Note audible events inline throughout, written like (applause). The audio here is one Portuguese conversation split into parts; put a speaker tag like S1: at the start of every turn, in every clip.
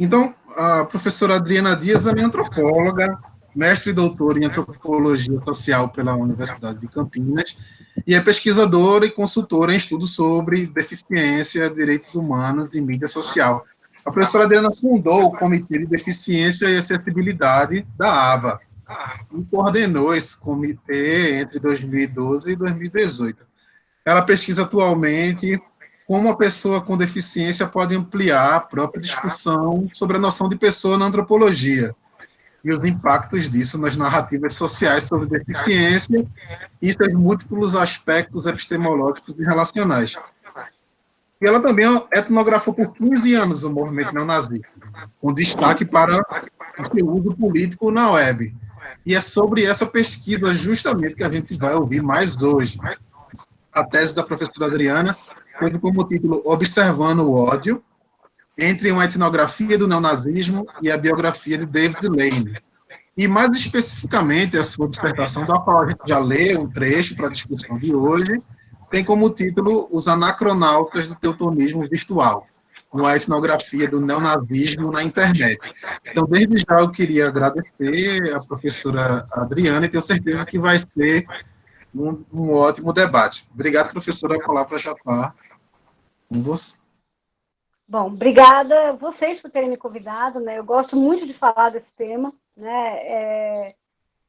S1: Então, a professora Adriana Dias é antropóloga, mestre e doutora em antropologia social pela Universidade de Campinas, e é pesquisadora e consultora em estudos sobre deficiência, direitos humanos e mídia social. A professora Adriana fundou o Comitê de Deficiência e Acessibilidade da ABA e coordenou esse comitê entre 2012 e 2018. Ela pesquisa atualmente como a pessoa com deficiência pode ampliar a própria discussão sobre a noção de pessoa na antropologia e os impactos disso nas narrativas sociais sobre deficiência e seus múltiplos aspectos epistemológicos e relacionais. E ela também etnografou por 15 anos o movimento neonazista, com destaque para o seu uso político na web. E é sobre essa pesquisa justamente que a gente vai ouvir mais hoje. A tese da professora Adriana teve como título Observando o Ódio, entre uma etnografia do neonazismo e a biografia de David Lane. E, mais especificamente, a sua dissertação, da qual a gente já leu um trecho para a discussão de hoje, tem como título Os Anacronautas do Teutonismo Virtual, uma etnografia do neonazismo na internet. Então, desde já, eu queria agradecer a professora Adriana e tenho certeza que vai ser um, um ótimo debate. Obrigado, professora, a palavra já está com você.
S2: Bom, obrigada vocês por terem me convidado, né? Eu gosto muito de falar desse tema, né? É,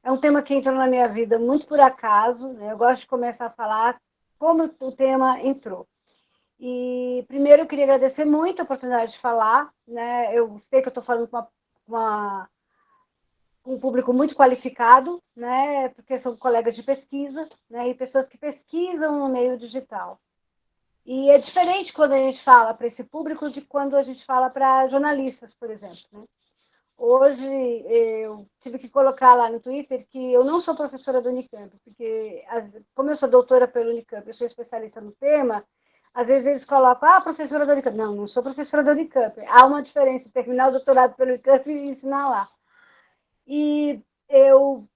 S2: é um tema que entrou na minha vida muito por acaso, né? Eu gosto de começar a falar como o tema entrou. E primeiro eu queria agradecer muito a oportunidade de falar, né? Eu sei que eu estou falando com uma, uma, um público muito qualificado, né? Porque são colegas de pesquisa, né? E pessoas que pesquisam no meio digital. E é diferente quando a gente fala para esse público de quando a gente fala para jornalistas, por exemplo. Né? Hoje eu tive que colocar lá no Twitter que eu não sou professora do Unicamp, porque como eu sou doutora pelo Unicamp, eu sou especialista no tema, às vezes eles colocam, ah, professora do Unicamp. Não, não sou professora do Unicamp. Há uma diferença terminar o doutorado pelo Unicamp e ensinar lá. E eu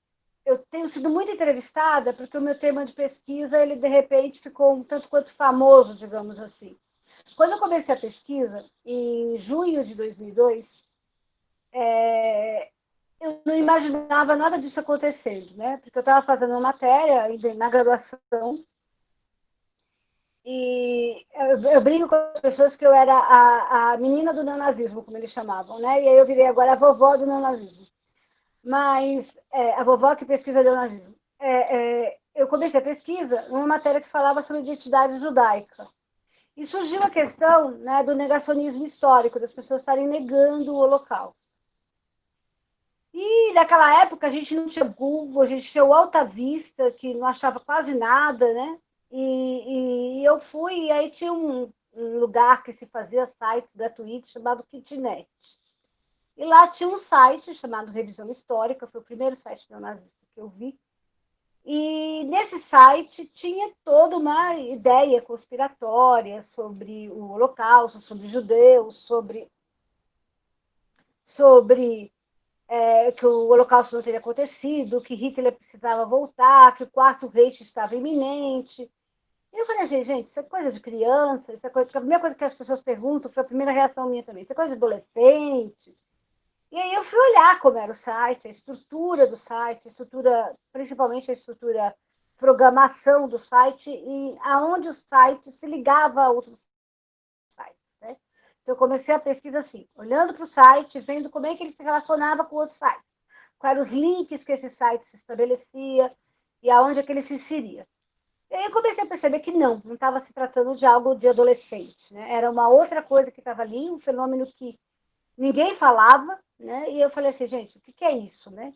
S2: eu tenho sido muito entrevistada porque o meu tema de pesquisa, ele de repente ficou um tanto quanto famoso, digamos assim. Quando eu comecei a pesquisa, em junho de 2002, é, eu não imaginava nada disso acontecendo, né? Porque eu estava fazendo uma matéria na graduação e eu, eu, brinco com as pessoas que eu era a, a menina do neonazismo, como eles chamavam, né? E aí eu virei agora a vovó do neonazismo mas é, a vovó que pesquisa neonazismo. É, é, eu comecei a pesquisa numa matéria que falava sobre identidade judaica. E surgiu a questão né, do negacionismo histórico, das pessoas estarem negando o Holocausto. E naquela época a gente não tinha Google, a gente tinha o Alta Vista, que não achava quase nada, né? E, e eu fui, e aí tinha um, um lugar que se fazia sites gratuitos chamado Kitnet. E lá tinha um site chamado Revisão Histórica, foi o primeiro site neonazista que eu vi. E nesse site tinha toda uma ideia conspiratória sobre o Holocausto, sobre judeus, sobre, sobre é, que o Holocausto não teria acontecido, que Hitler precisava voltar, que o quarto Reich estava iminente. Eu falei assim, gente, isso é coisa de criança, isso é coisa... A primeira coisa que as pessoas perguntam, foi a primeira reação minha também, isso é coisa de adolescente, e aí eu fui olhar como era o site, a estrutura do site, estrutura, principalmente a estrutura programação do site e aonde o site se ligava a outros sites. Né? Então, eu comecei a pesquisa assim, olhando para o site, vendo como é que ele se relacionava com outros sites, quais eram os links que esse site se estabelecia e aonde é que ele se inseria. E aí eu comecei a perceber que não, não estava se tratando de algo de adolescente, né? era uma outra coisa que estava ali, um fenômeno que ninguém falava, né? E eu falei assim, gente, o que, que é isso, né?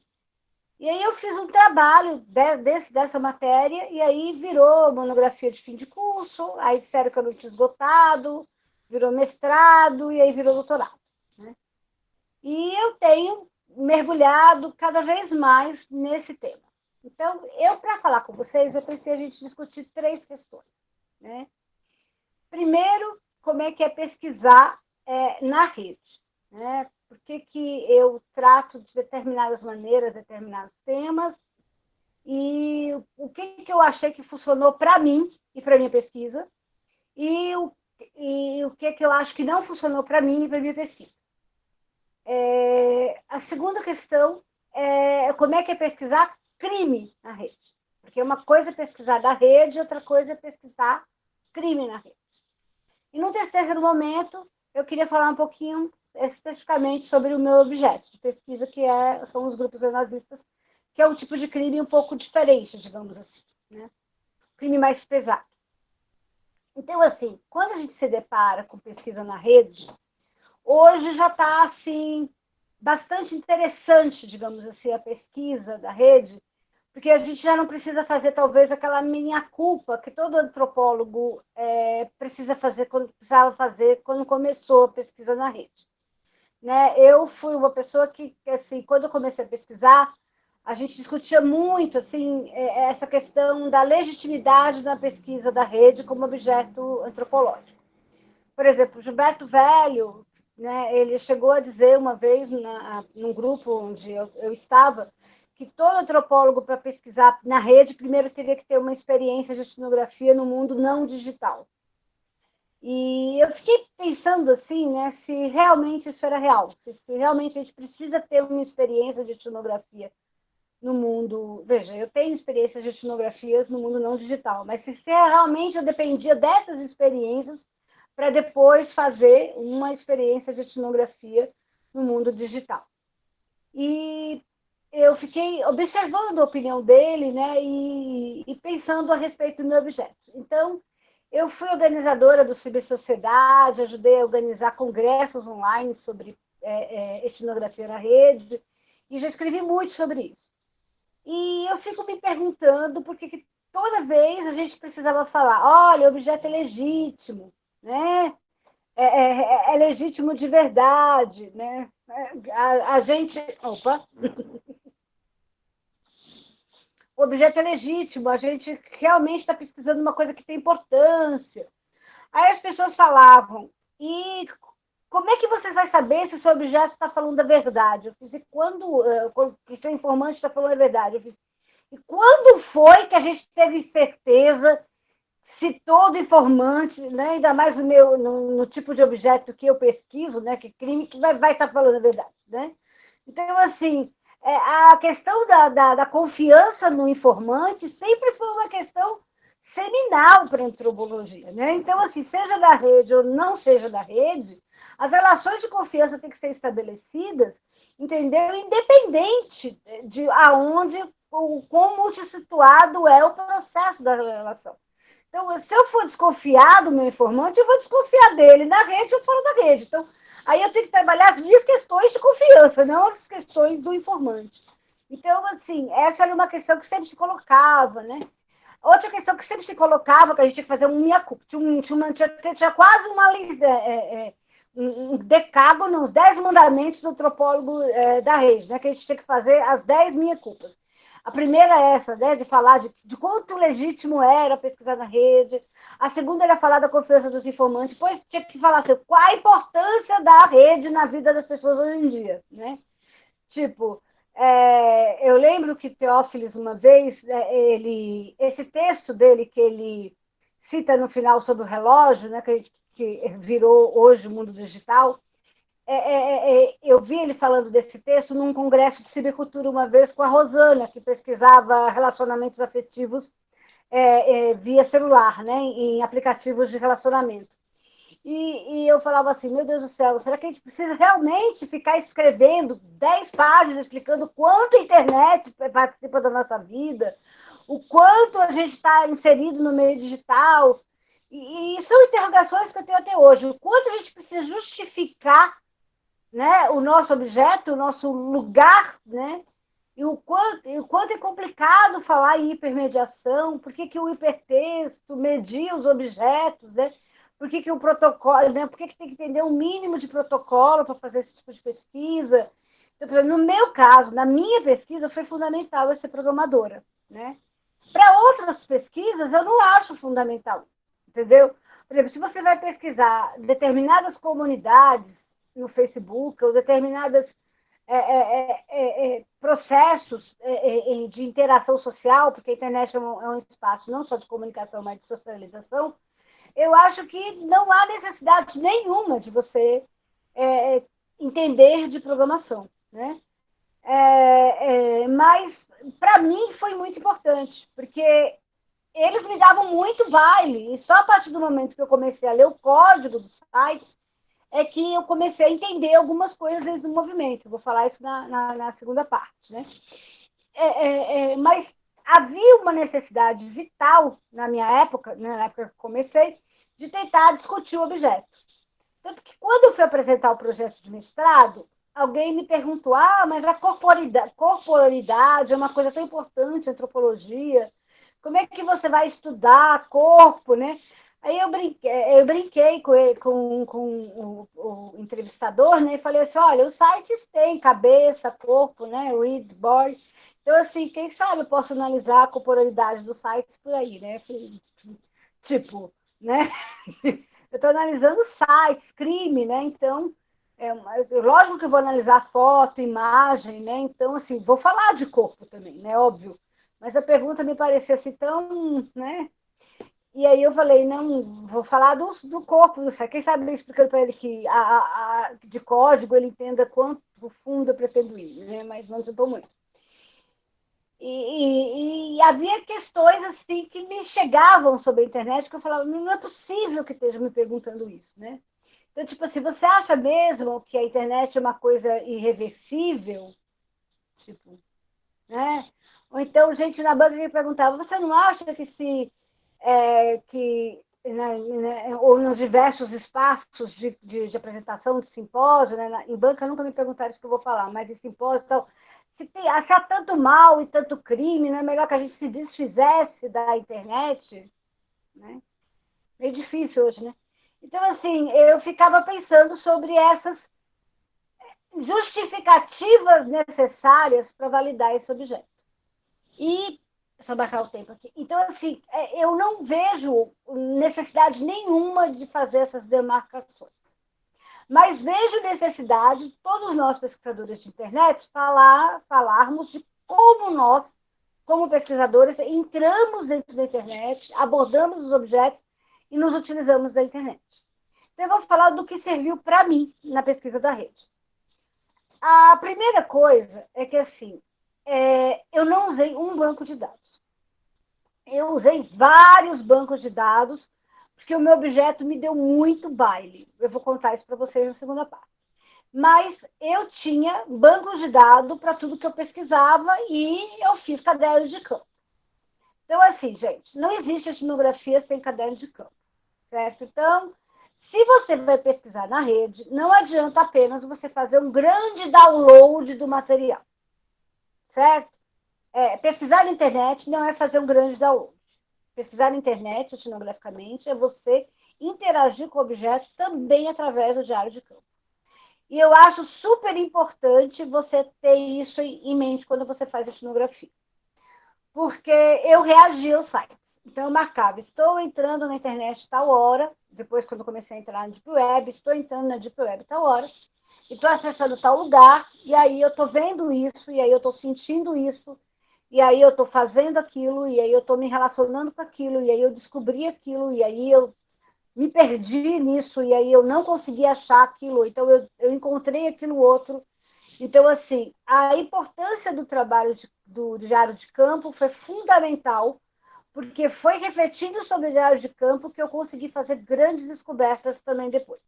S2: E aí eu fiz um trabalho de, desse, dessa matéria, e aí virou monografia de fim de curso, aí disseram que eu não tinha esgotado, virou mestrado, e aí virou doutorado. Né? E eu tenho mergulhado cada vez mais nesse tema. Então, eu, para falar com vocês, eu pensei a gente discutir três questões. Né? Primeiro, como é que é pesquisar é, na rede né? Por que, que eu trato de determinadas maneiras, determinados temas, e o que, que eu achei que funcionou para mim e para minha pesquisa, e o, e o que, que eu acho que não funcionou para mim e para minha pesquisa. É, a segunda questão é como é que é pesquisar crime na rede. Porque uma coisa é pesquisar da rede, outra coisa é pesquisar crime na rede. E no terceiro momento, eu queria falar um pouquinho especificamente sobre o meu objeto de pesquisa, que é, são os grupos neonazistas, que é um tipo de crime um pouco diferente, digamos assim. Né? Crime mais pesado. Então, assim, quando a gente se depara com pesquisa na rede, hoje já está, assim, bastante interessante, digamos assim, a pesquisa da rede, porque a gente já não precisa fazer, talvez, aquela minha culpa que todo antropólogo é, precisa fazer, quando, precisava fazer quando começou a pesquisa na rede. Né? Eu fui uma pessoa que, assim, quando eu comecei a pesquisar, a gente discutia muito assim é, essa questão da legitimidade da pesquisa da rede como objeto antropológico. Por exemplo, Gilberto Velho, né, ele chegou a dizer uma vez na, num grupo onde eu, eu estava que todo antropólogo para pesquisar na rede primeiro teria que ter uma experiência de etnografia no mundo não digital. E eu fiquei pensando assim, né, se realmente isso era real, se, se realmente a gente precisa ter uma experiência de etnografia no mundo. Veja, eu tenho experiências de etnografias no mundo não digital, mas se realmente eu dependia dessas experiências para depois fazer uma experiência de etnografia no mundo digital. E eu fiquei observando a opinião dele, né, e, e pensando a respeito do meu objeto. Então, eu fui organizadora do Cibersociedade, ajudei a organizar congressos online sobre é, é, etnografia na rede, e já escrevi muito sobre isso. E eu fico me perguntando por que toda vez a gente precisava falar, olha, o objeto é legítimo, né? É, é, é legítimo de verdade, né? A, a gente... Opa! O objeto é legítimo, a gente realmente está pesquisando uma coisa que tem importância. Aí as pessoas falavam, e como é que você vai saber se o seu objeto está falando a verdade? Eu fiz, e quando, eh, que seu informante está falando a verdade? Eu fiz, e quando foi que a gente teve certeza se todo informante, né, ainda mais no, meu, no, no, tipo de objeto que eu pesquiso, né, que crime, que vai, estar tá falando a verdade, né? Então, assim, a questão da, da, da, confiança no informante sempre foi uma questão seminal para a antropologia. Né? Então, assim, seja da rede ou não seja da rede, as relações de confiança têm que ser estabelecidas, entendeu? Independente de aonde, o quão multissituado é o processo da relação. Então, se eu for desconfiar do meu informante, eu vou desconfiar dele na rede ou fora da rede. Então, Aí eu tenho que trabalhar as minhas questões de confiança, não as questões do informante. Então, assim, essa era uma questão que sempre se colocava, né? Outra questão que sempre se colocava, que a gente tinha que fazer um minha culpa, tinha, tinha, tinha, tinha, quase uma lista, é, é, um decágono, uns dez mandamentos do antropólogo é, da rede, né? Que a gente tinha que fazer as dez minha culpas. A primeira é essa, né, de falar de, de quanto legítimo era pesquisar na rede. A segunda era falar da confiança dos informantes. Depois tinha que falar assim, qual a importância da rede na vida das pessoas hoje em dia, né? Tipo, é, eu lembro que Teófilis, uma vez, é, ele, esse texto dele que ele cita no final sobre o relógio, né, que, que virou hoje o mundo digital, é, é, é, é, eu vi ele falando desse texto num congresso de cibercultura uma vez com a Rosana, que pesquisava relacionamentos afetivos é, é, via celular, né, em aplicativos de relacionamento. E, e, eu falava assim, meu Deus do céu, será que a gente precisa realmente ficar escrevendo 10 páginas explicando quanto a internet participa da nossa vida, o quanto a gente está inserido no meio digital? E, e são interrogações que eu tenho até hoje. O quanto a gente precisa justificar né, o nosso objeto, o nosso lugar, né, e o quanto, e o quanto é complicado falar em hipermediação, por que, que o hipertexto media os objetos, né? por que, que o protocolo, né? por que, que tem que entender um mínimo de protocolo para fazer esse tipo de pesquisa. Então, no meu caso, na minha pesquisa, foi fundamental eu ser programadora. Né? Para outras pesquisas, eu não acho fundamental, entendeu? Por exemplo, se você vai pesquisar determinadas comunidades no Facebook, ou determinados é é, é, é, é, processos de interação social, porque a internet é um, um, espaço não só de comunicação, mas de socialização, eu acho que não há necessidade nenhuma de você entender de programação, né? É, é, mas para mim foi muito importante, porque eles me davam muito baile, e só a partir do momento que eu comecei a ler o código dos sites é que eu comecei a entender algumas coisas do movimento. vou falar isso na, na, na segunda parte, né? É, é, é, mas havia uma necessidade vital na minha época, né, na época que comecei, de tentar discutir o objeto. Tanto que quando eu fui apresentar o projeto de mestrado, alguém me perguntou: ah, mas a corporidade, corporalidade é uma coisa tão importante, antropologia. Como é que você vai estudar corpo, né? Aí eu brinquei, eu brinquei com, ele, com, com o, o, entrevistador, né? E falei assim: olha, os sites têm cabeça, corpo, né? Read, board. Então, assim, quem sabe eu posso analisar a corporalidade dos sites por aí, né? Tipo, né? (laughs) Eu estou analisando sites, crime, né? Então, é, lógico que eu vou analisar foto, imagem, né? Então, assim, vou falar de corpo também, né? Óbvio. Mas a pergunta me parecia assim tão, né? E aí eu falei, não, vou falar do, do corpo do. Quem sabe explicando para ele que a, a, a, de código ele entenda quanto fundo eu pretendo ir, né? Mas não adiantou muito. E, e, e, havia questões assim que me chegavam sobre a internet que eu falava, não é possível que esteja me perguntando isso, né? Então, tipo assim, você acha mesmo que a internet é uma coisa irreversível? Tipo, né? Ou então, gente na banca me perguntava, você não acha que se é, que né, né, ou nos diversos espaços de, de, de apresentação de simpósio, né, em banca nunca me perguntaram isso que eu vou falar, mas em simpósio tal, se, tem, se há tanto mal e tanto crime, não é melhor que a gente se desfizesse da internet? Né? Meio difícil hoje, né? Então, assim, eu ficava pensando sobre essas justificativas necessárias para validar esse objeto. E, só baixar o tempo aqui. Então, assim, é, eu não vejo necessidade nenhuma de fazer essas demarcações. Mas vejo necessidade, todos nós pesquisadores de internet, falar, falarmos de como nós, como pesquisadores, entramos dentro da internet, abordamos os objetos e nos utilizamos da internet. Então, eu vou falar do que serviu para mim na pesquisa da rede. A primeira coisa é que, assim, é, eu não usei um banco de dados. Eu usei vários bancos de dados porque o meu objeto me deu muito baile. Eu vou contar isso para vocês na segunda parte. Mas eu tinha bancos de dados para tudo que eu pesquisava e eu fiz caderno de campo. Então, assim, gente, não existe etnografia sem caderno de campo, certo? Então, se você vai pesquisar na rede, não adianta apenas você fazer um grande download do material, certo? É, pesquisar na internet não é fazer um grande download pesquisar na internet, etnograficamente, é você interagir com o objeto também através do diário de campo. E eu acho super importante você ter isso em mente quando você faz etnografia. Porque eu reagia aos sites. Então, eu marcava, estou entrando na internet tal hora, depois, quando comecei a entrar na Deep Web, estou entrando na Deep Web tal hora, e estou acessando tal lugar, e aí eu estou vendo isso, e aí eu estou sentindo isso, e aí eu estou fazendo aquilo, e aí eu estou me relacionando com aquilo, e aí eu descobri aquilo, e aí eu me perdi nisso, e aí eu não consegui achar aquilo, então eu, eu encontrei aquilo outro. Então, assim, a importância do trabalho de, do diário de campo foi fundamental, porque foi refletindo sobre o diário de campo que eu consegui fazer grandes descobertas também depois.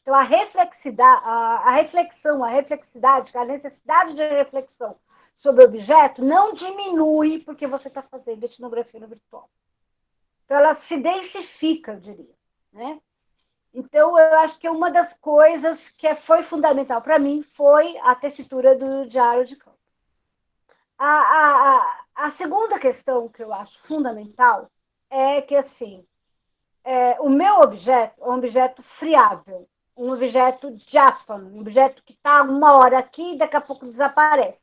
S2: Então, a, reflexidade, a, a reflexão, a reflexidade, a necessidade de reflexão sobre objeto não diminui porque você está fazendo etnografia no virtual. Então, ela se densifica, eu diria. Né? Então, eu acho que uma das coisas que foi fundamental para mim foi a tessitura do diário de campo. A, a, a, a, segunda questão que eu acho fundamental é que, assim, é, o meu objeto é um objeto friável, um objeto diáfano, um objeto que está uma hora aqui e daqui a pouco desaparece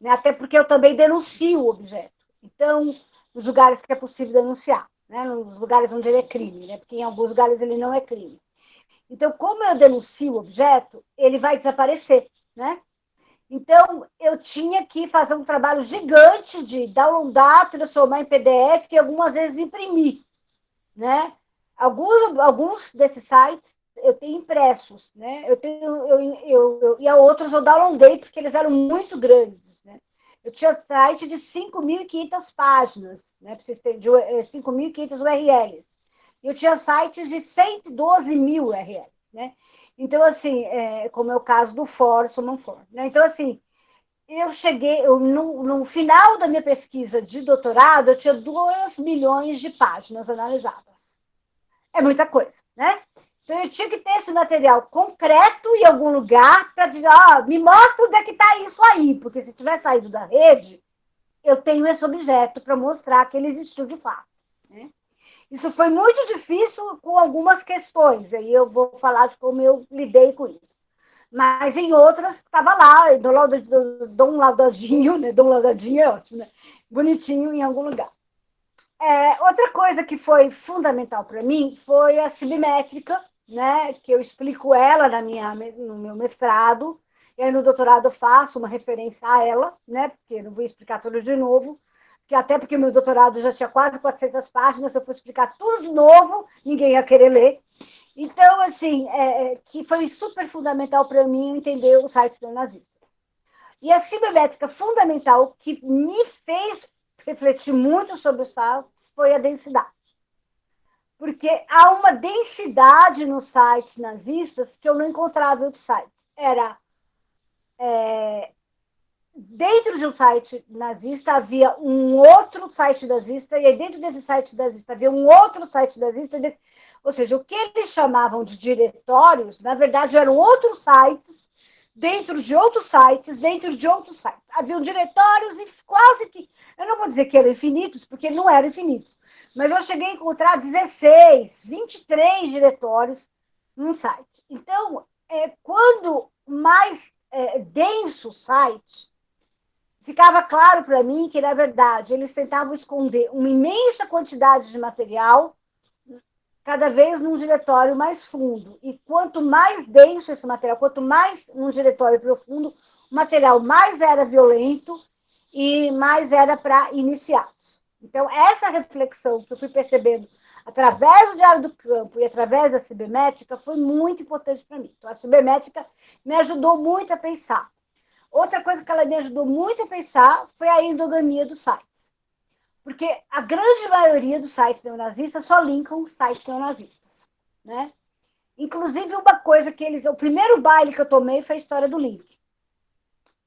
S2: né? até porque eu também denuncio o objeto. Então, nos lugares que é possível denunciar, né? nos lugares onde ele é crime, né? porque em alguns lugares ele não é crime. Então, como eu denuncio o objeto, ele vai desaparecer, né? Então, eu tinha que fazer um trabalho gigante de downloadar, transformar em PDF e algumas vezes imprimir, né? Alguns, alguns desses sites eu tenho impressos, né? Eu tenho, eu, eu, eu, e a outros eu downloadei porque eles eram muito grandes? Eu tinha site de 5.500 páginas, né? Para vocês terem, 5.500 URLs. Eu tinha sites de 112 mil URLs, né? Então, assim, é, como é o caso do For, Summon For. Né? Então, assim, eu cheguei, eu, no, no, final da minha pesquisa de doutorado, eu tinha 2 milhões de páginas analisadas. É muita coisa, né? Então, eu tinha que ter esse material concreto em algum lugar para dizer, ó, me mostra onde é que está isso aí, porque se tiver saído da rede, eu tenho esse objeto para mostrar que ele existiu de fato. Né? Isso foi muito difícil com algumas questões, aí eu vou falar de como eu lidei com isso. Mas em outras, estava lá, Dom Laudadinho, né? Dom Laudadinho é ótimo, né? Bonitinho em algum lugar. É, outra coisa que foi fundamental para mim foi a cibimétrica, né? Que eu explico ela na minha, no meu mestrado, e aí no doutorado eu faço uma referência a ela, né? Porque não vou explicar tudo de novo, que até porque meu doutorado já tinha quase 400 páginas, se eu for explicar tudo de novo, ninguém ia querer ler. Então, assim, é, é que foi super fundamental para mim entender os sites neonazistas. E a cibernética fundamental que me fez refletir muito sobre os sites foi a densidade. Porque há uma densidade nos sites nazistas que eu não encontrava em outros sites. Era é, dentro de um site nazista havia um outro site nazista, e dentro desse site nazista havia um outro site nazista, ou seja, o que eles chamavam de diretórios, na verdade, eram outros sites, dentro de outros sites, dentro de outros sites. Haviam diretórios e quase que, eu não vou dizer que eram infinitos, porque não eram infinitos, mas eu cheguei a encontrar 16, 23 diretórios num site. Então, é, quando mais é, denso o site, ficava claro para mim que, na verdade, eles tentavam esconder uma imensa quantidade de material cada vez num diretório mais fundo. E quanto mais denso esse material, quanto mais num diretório profundo, o material mais era violento e mais era para iniciados. Então, essa reflexão que eu fui percebendo através do Diário do Campo e através da cibermétrica foi muito importante para mim. Então, a cibermétrica me ajudou muito a pensar Outra coisa que ela me ajudou muito a pensar foi a endogamia dos sites. Porque a grande maioria dos sites neonazistas só linkam sites neonazistas. Né? Inclusive, uma coisa que eles. O primeiro baile que eu tomei foi a história do link.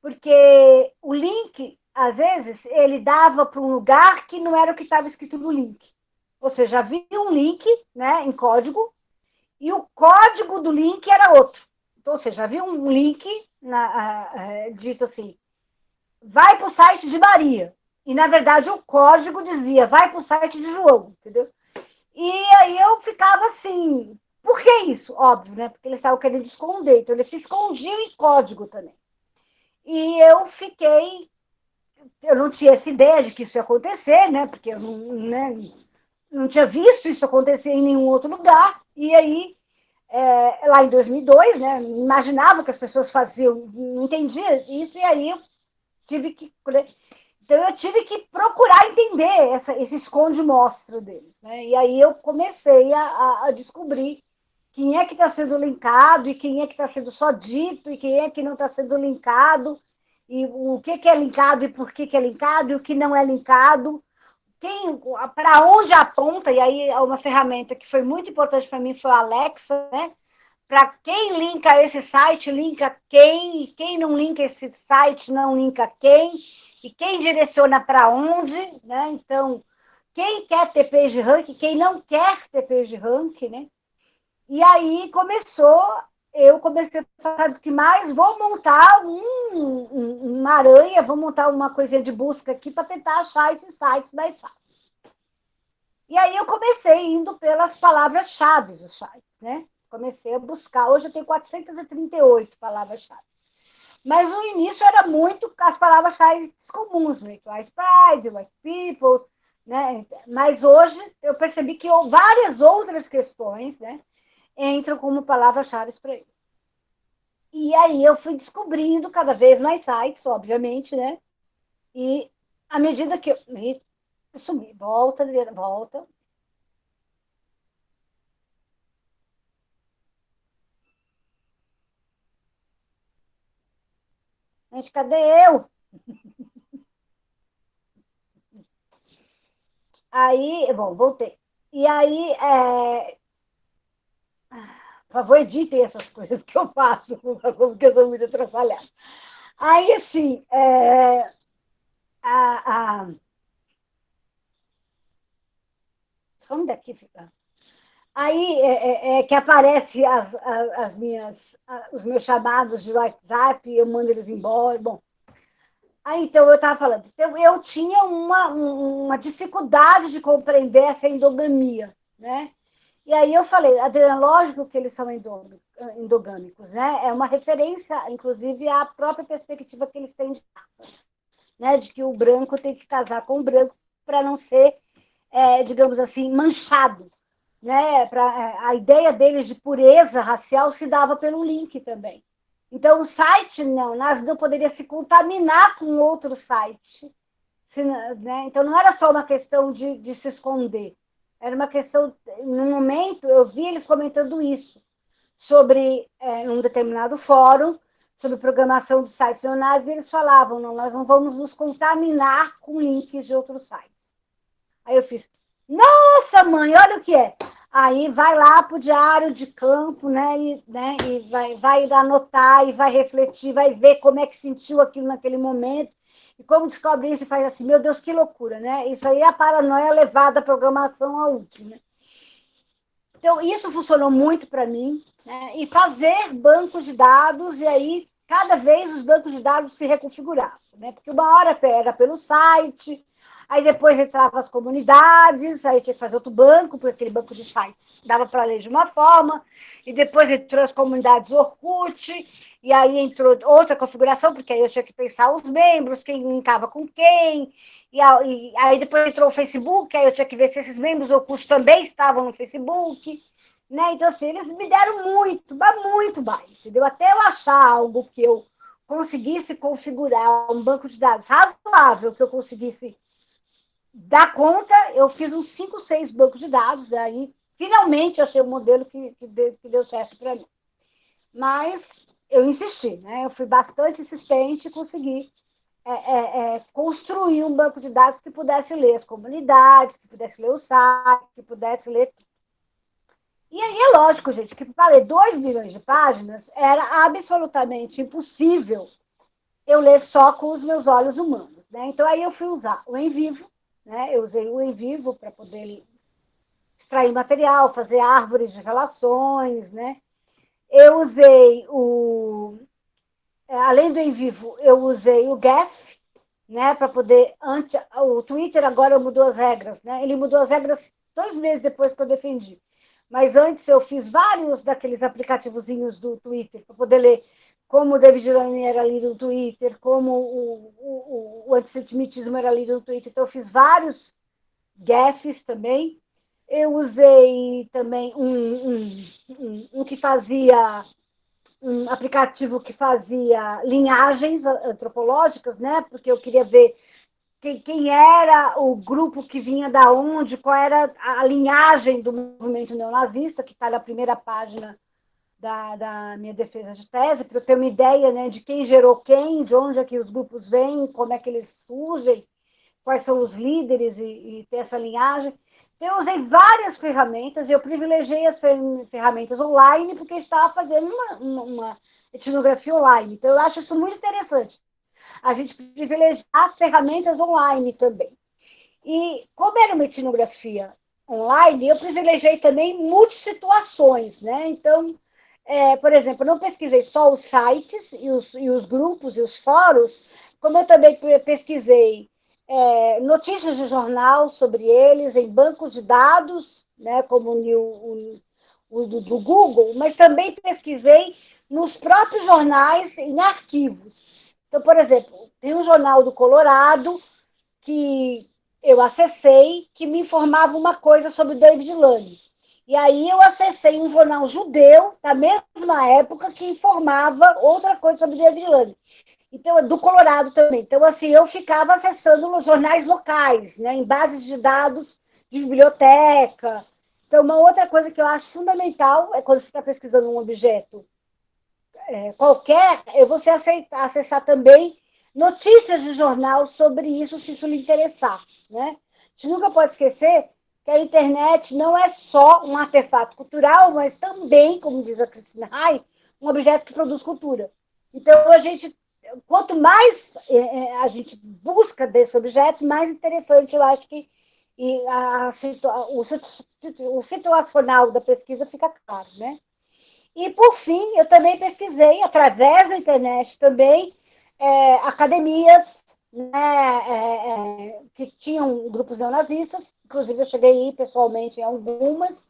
S2: Porque o link, às vezes, ele dava para um lugar que não era o que estava escrito no link. Ou seja, havia um link né, em código, e o código do link era outro. Então, ou seja, havia um link na, dito assim, vai para o site de Maria. E, na verdade, o código dizia, vai para o site de João, entendeu? E aí eu ficava assim, por que isso? Óbvio, né? Porque eles estavam querendo esconder, então eles se escondiam em código também. E eu fiquei, eu não tinha essa ideia de que isso ia acontecer, né? Porque eu não, né, não tinha visto isso acontecer em nenhum outro lugar. E aí é, lá em 2002, né? Imaginava que as pessoas faziam, não entendia isso, e aí eu tive que. Então, eu tive que procurar entender essa, esse esconde-mostra deles. Né? E aí eu comecei a, a descobrir quem é que está sendo linkado e quem é que está sendo só dito e quem é que não está sendo linkado e o que, que é linkado e por que, que é linkado e o que não é linkado para onde aponta, e aí é uma ferramenta que foi muito importante para mim foi a Alexa, né? Para quem linka esse site, linka quem, e quem não linka esse site, não linka quem, e quem direciona para onde, né? Então, quem quer ter page rank, quem não quer ter page rank, né? E aí começou, eu comecei a falar do que mais, vou montar um, um, uma aranha, vou montar uma coisinha de busca aqui para tentar achar esses sites mais fácil. E aí eu comecei indo pelas palavras-chave os sites, né? Comecei a buscar. Hoje eu tenho 438 palavras-chave. Mas no início era muito as palavras-chave comuns, né? White Pride, White People, né? Mas hoje eu percebi que várias outras questões, né? entram como palavras-chave para eles. E aí eu fui descobrindo cada vez mais sites, obviamente, né? E à medida que eu me sumi, volta, volta. Gente, cadê eu? (laughs) Aí, bom, voltei. E aí, é, por favor, editem essas coisas que eu faço, (laughs) porque eu sou muito atrapalhada. Aí, assim, é... a, a... Some daqui, fica. Aí é, é, é, que aparece as, as, as minhas, os meus chamados de WhatsApp, eu mando eles embora. Bom, aí então eu estava falando, então, eu tinha uma, uma dificuldade de compreender essa endogamia, né? E aí eu falei, Adriana, lógico que eles são endogâmicos, né? É uma referência, inclusive, à própria perspectiva que eles têm de raça, né? De que o branco tem que casar com o branco para não ser, é, digamos assim, manchado né, pra, é, a ideia deles de pureza racial se dava pelo link também. Então, o site não, não poderia se contaminar com outro site. Se, né? Então, não era só uma questão de, de se esconder, era uma questão. No momento, eu vi eles comentando isso, sobre é, um determinado fórum, sobre programação de sites neonazis, e eles falavam: não, nós não vamos nos contaminar com links de outros sites. Aí eu fiz, nossa, mãe, olha o que é. Aí vai lá para o diário de campo, né? E, né, e vai, vai anotar e vai refletir, vai ver como é que sentiu aquilo naquele momento. E como descobre isso faz assim, meu Deus, que loucura, né? Isso aí é a paranoia levada à programação ao último. Né? Então, isso funcionou muito para mim. Né? E fazer bancos de dados, e aí cada vez os bancos de dados se reconfiguravam. Né? Porque uma hora era pelo site, Aí depois entrava as comunidades, aí tinha que fazer outro banco, porque aquele banco de sites dava para ler de uma forma, e depois entrou as comunidades Orkut, e aí entrou outra configuração, porque aí eu tinha que pensar os membros, quem linkava com quem, e, aí depois entrou o Facebook, aí eu tinha que ver se esses membros Orkut também estavam no Facebook, né? Então, assim, eles me deram muito, muito mais, entendeu? Até eu achar algo que eu conseguisse configurar um banco de dados razoável, que eu conseguisse da conta, eu fiz uns 5, 6 bancos de dados, daí finalmente achei o modelo que, que, deu, que deu certo para mim. Mas eu insisti, né? eu fui bastante insistente e consegui é, é, é, construir um banco de dados que pudesse ler as comunidades, que pudesse ler o site, que pudesse ler. E aí é lógico, gente, que para ler 2 milhões de páginas era absolutamente impossível eu ler só com os meus olhos humanos. Né? Então aí eu fui usar o em vivo, né? Eu usei o em vivo para poder extrair material, fazer árvores de relações. Né? Eu usei o. É, além do em vivo, eu usei o GAF, né, para poder. Antes, o Twitter agora mudou as regras, né? Ele mudou as regras dois meses depois que eu defendi. Mas antes eu fiz vários daqueles aplicativozinhos do Twitter para poder ler como o David Lane era lido no Twitter, como o, o, o antissemitismo era lido no Twitter. Então, eu fiz vários gaffes também. Eu usei também um, um, um, um que fazia um aplicativo que fazia linhagens antropológicas, né? Porque eu queria ver quem, quem, era o grupo que vinha da onde, qual era a linhagem do movimento neonazista, que está na primeira página da, da minha defesa de tese, para eu ter uma ideia né, de quem gerou quem, de onde é que os grupos vêm, como é que eles surgem, quais são os líderes e, e ter essa linhagem. Então, eu usei várias ferramentas, eu privilegiei as ferramentas online, porque estava fazendo uma, uma, etnografia online. Então, eu acho isso muito interessante. A gente privilegiar ferramentas online também. E como era uma etnografia online, eu privilegiei também multissituações, né? Então, é, por exemplo, não pesquisei só os sites e os, e os grupos e os fóruns, como eu também pesquisei é, notícias de jornal sobre eles em bancos de dados, né, como o, o, o do, do, Google, mas também pesquisei nos próprios jornais em arquivos. Então, por exemplo, tem um jornal do Colorado que eu acessei que me informava uma coisa sobre David Lane. E aí eu acessei um jornal judeu da mesma época que informava outra coisa sobre Lane. Então, do Colorado também. Então, assim, eu ficava acessando os jornais locais, né, em bases de dados de biblioteca. Então, uma outra coisa que eu acho fundamental é quando você está pesquisando um objeto é, qualquer, eu vou aceitar, acessar também notícias de jornal sobre isso, se isso lhe interessar. Né? A gente nunca pode esquecer que a internet não é só um artefato cultural, mas também, como diz a Cristina Rai, um objeto que produz cultura. Então, a gente, quanto mais é, é, a gente busca desse objeto, mais interessante eu acho que e a, a, o, o situacional da pesquisa fica claro, né? E, por fim, eu também pesquisei, através da internet também, é, academias né, é, é, que tinham grupos neonazistas, inclusive eu cheguei aí pessoalmente em algumas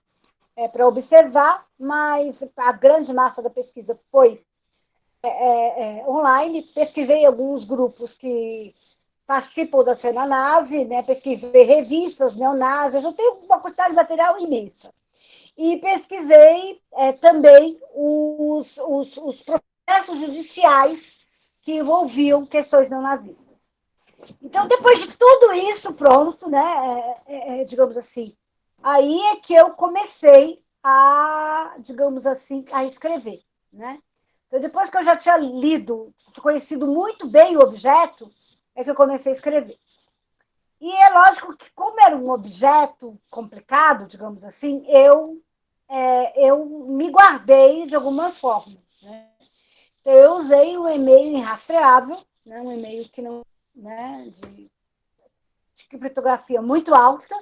S2: é, para observar, mas a grande massa da pesquisa foi é, é, é, online. Pesquisei alguns grupos que participam da cena nazi, né, pesquisei revistas neonazis, eu tenho uma quantidade de material imensa. E pesquisei também os, os, os processos judiciais que envolviam questões neonazistas. Então, depois de tudo isso pronto, né, é, é, é, digamos assim, aí é que eu comecei a, digamos assim, a escrever, né? Então, depois que eu já tinha lido, conhecido muito bem o objeto, é que eu comecei a escrever. E é lógico que, como era um objeto complicado, digamos assim, eu, é, eu me guardei de algumas formas. Né? Então, eu usei um e-mail irrastreável, né? um e-mail que não né, de, de criptografia muito alta,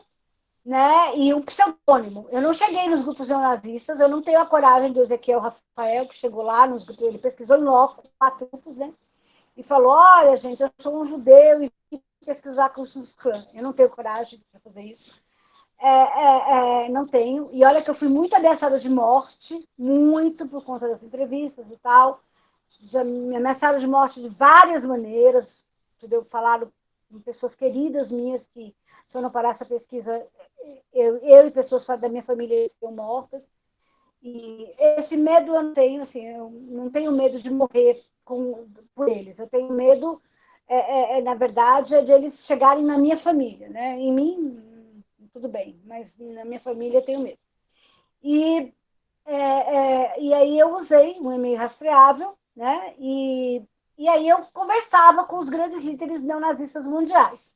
S2: né, e um pseudônimo. Eu não cheguei nos grupos neonazistas, eu não tenho a coragem do Ezequiel Rafael, que chegou lá nos grupos, ele pesquisou em loco, quatro grupos, né, e falou, olha, gente, eu sou um judeu e pesquisar com os clã. Eu não tenho coragem para fazer isso. É, é, é, não tenho. E olha que eu fui muito ameaçada de morte, muito por conta das entrevistas e tal. Já me ameaçaram de morte de várias maneiras, entendeu? Falaram com pessoas queridas minhas que, se eu não parar essa pesquisa, eu, eu e pessoas da minha família estão mortas. E esse medo eu não tenho, assim, eu não tenho medo de morrer com, por eles. Eu tenho medo, é, é, é na verdade, é de eles chegarem na minha família, né? Em mim, tudo bem, mas na minha família eu tenho medo. E, é, é e aí eu usei um e-mail rastreável, né? E e aí eu conversava com os grandes líderes neonazistas mundiais.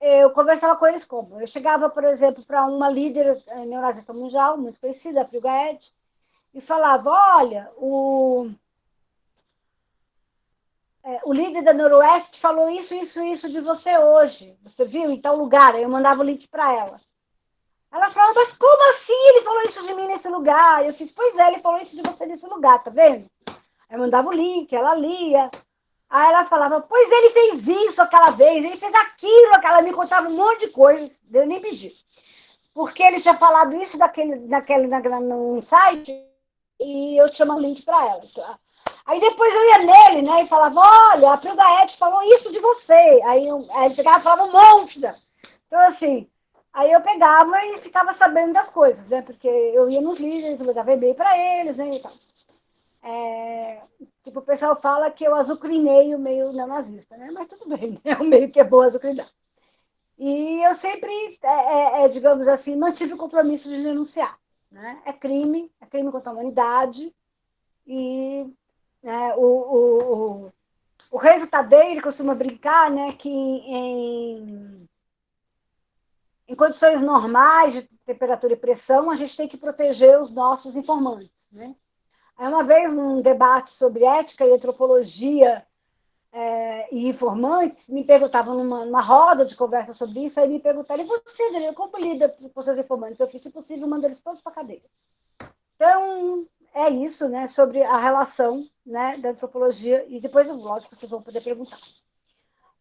S2: Eu conversava com eles como? Eu chegava, por exemplo, para uma líder eh, neonazista mundial, muito conhecida, a Ed, e falava, olha, o, é, o líder da Noroeste falou isso, isso, isso de você hoje. Você viu em tal lugar? Aí eu mandava o link para ela. Ela falava, mas como assim ele falou isso de mim nesse lugar? Eu fiz, pois é, ele falou isso de você nesse lugar, tá vendo? Aí mandava o link, ela lia. Aí ela falava, pois ele fez isso aquela vez, ele fez aquilo, ela me contava um monte de coisas, eu nem pedi. Porque ele tinha falado isso daquele, daquele, naquele, num site e eu tinha um link para ela. Aí depois eu ia nele, né, e falava, olha, a Pilgaete falou isso de você. Aí, eu, aí ele pegava e falava um monte. Então, assim, aí eu pegava e ficava sabendo das coisas, né, porque eu ia nos líderes, eu mandava e-mail para eles, né, e tal. É, tipo, o pessoal fala que eu azucrinei o meio neonazista, né? Mas tudo bem, (laughs) é né? um meio que é bom azucrinar. E eu sempre, é, é, é, digamos assim, mantive o compromisso de denunciar. Né? É crime, é crime contra a humanidade. E né, o, o, o, o Renzo Tadei, costuma brincar né, que em, em condições normais de temperatura e pressão, a gente tem que proteger os nossos informantes. Né? Aí uma vez, num debate sobre ética e antropologia é, e informantes, me perguntavam numa, numa, roda de conversa sobre isso, aí me perguntaram, e você, Daniel, como lida com seus informantes? Eu fiz, se possível, mando eles todos para a cadeia. Então, é isso, né, sobre a relação né, da antropologia, e depois, lógico, vocês vão poder perguntar.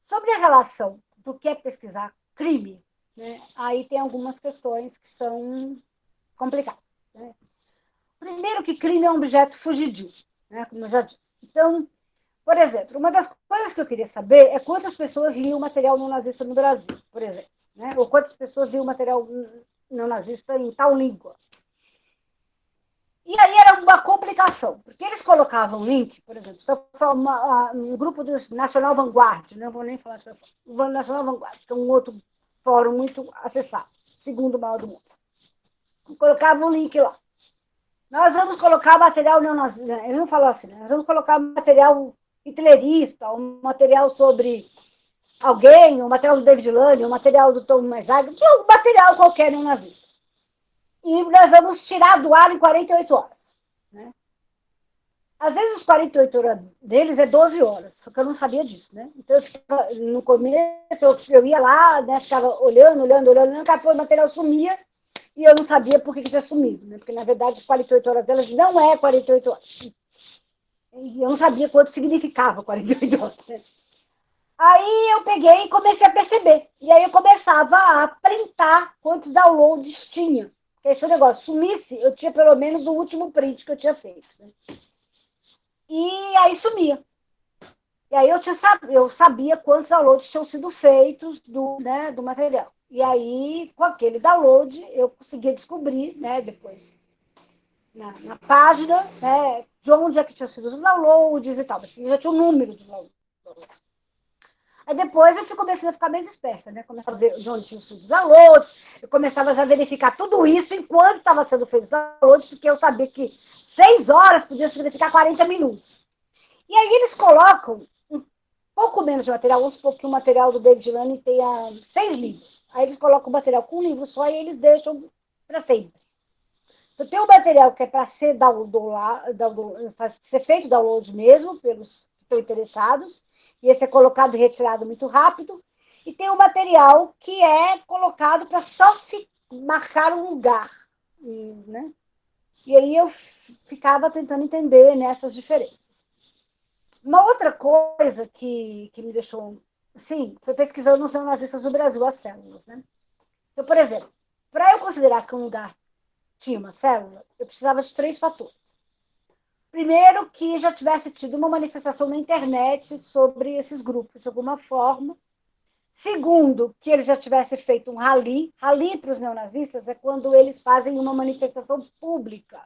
S2: Sobre a relação do que é pesquisar crime, né, aí tem algumas questões que são complicadas. Né? Primeiro que crime é um objeto fugidio, né, como eu já disse. Então, por exemplo, uma das coisas que eu queria saber é quantas pessoas liam material não nazista no Brasil, por exemplo. Né? Ou quantas pessoas liam material não nazista em tal língua. E aí era uma complicação, porque eles colocavam link, por exemplo, se eu falar um grupo do Nacional Vanguard, não vou nem falar o Nacional Vanguard, que é um outro fórum muito acessado, segundo maior do mundo. Colocavam um link lá. Nós vamos colocar material neonazista, né? eles não falaram assim, né? nós vamos colocar material hitlerista, um material sobre alguém, um material do David Lane, um material do Tom Mesaga, um material qualquer neonazista. E nós vamos tirar do ar em 48 horas. Né? Às vezes os 48 horas deles é 12 horas, só que eu não sabia disso, né? Então, eu ficava, no começo, eu, eu ia lá, né, ficava olhando, olhando, olhando, olhando, daqui o material sumia, e eu não sabia por que, que tinha sumido, né? Porque, na verdade, 48 horas delas não é 48 horas. E eu não sabia quanto significava 48 horas. Né? Aí eu peguei e comecei a perceber. E aí eu começava a printar quantos downloads tinha. Porque esse negócio sumisse, eu tinha pelo menos o último print que eu tinha feito. Né? E aí sumia. E aí eu, tinha, eu sabia quantos downloads tinham sido feitos do, né, do material. E aí, com aquele download, eu conseguia descobrir, né, depois, na, na página, né, de onde é que tinham sido os downloads e tal. Mas já tinha o número dos downloads. Aí depois eu fui começando a ficar mais esperta, né? Começava a ver de onde tinha sido os downloads, eu começava já a verificar tudo isso enquanto estava sendo feito os downloads, porque eu sabia que seis horas podia significar 40 minutos. E aí eles colocam um pouco menos de material, vamos supor que o material do David Lane tenha seis livros. Aí eles colocam o material com um livro só e eles deixam para sempre. Então, tem um material que é para ser, download, ser feito download mesmo, pelos que estão interessados, e esse é colocado e retirado muito rápido. E tem um material que é colocado para só marcar um lugar. Né? E aí eu ficava tentando entender nessas diferenças. Uma outra coisa que, que me deixou Sim, foi pesquisando nos neonazistas do Brasil as células, né? Então, por exemplo, para eu considerar que um lugar tinha uma célula, eu precisava de três fatores. Primeiro, que já tivesse tido uma manifestação na internet sobre esses grupos, de alguma forma. Segundo, que ele já tivesse feito um rally. Rally para os neonazistas é quando eles fazem uma manifestação pública.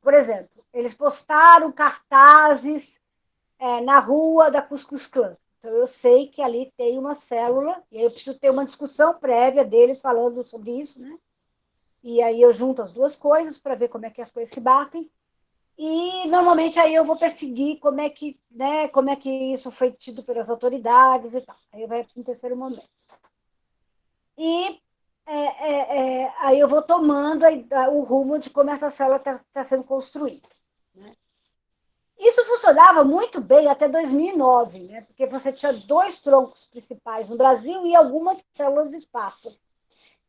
S2: Por exemplo, eles postaram cartazes é, na rua da Cuscuz Clã. Então, eu sei que ali tem uma célula, e aí eu preciso ter uma discussão prévia deles falando sobre isso, né? E aí eu junto as duas coisas para ver como é que as coisas se batem. E normalmente aí eu vou perseguir como é que, né, como é que isso foi tido pelas autoridades e tal. Aí vai para um terceiro momento. E é, é, é, aí eu vou tomando a, o rumo de como essa célula está tá sendo construída. Né? Isso funcionava muito bem até 2009, né? porque você tinha dois troncos principais no Brasil e algumas células esparsas,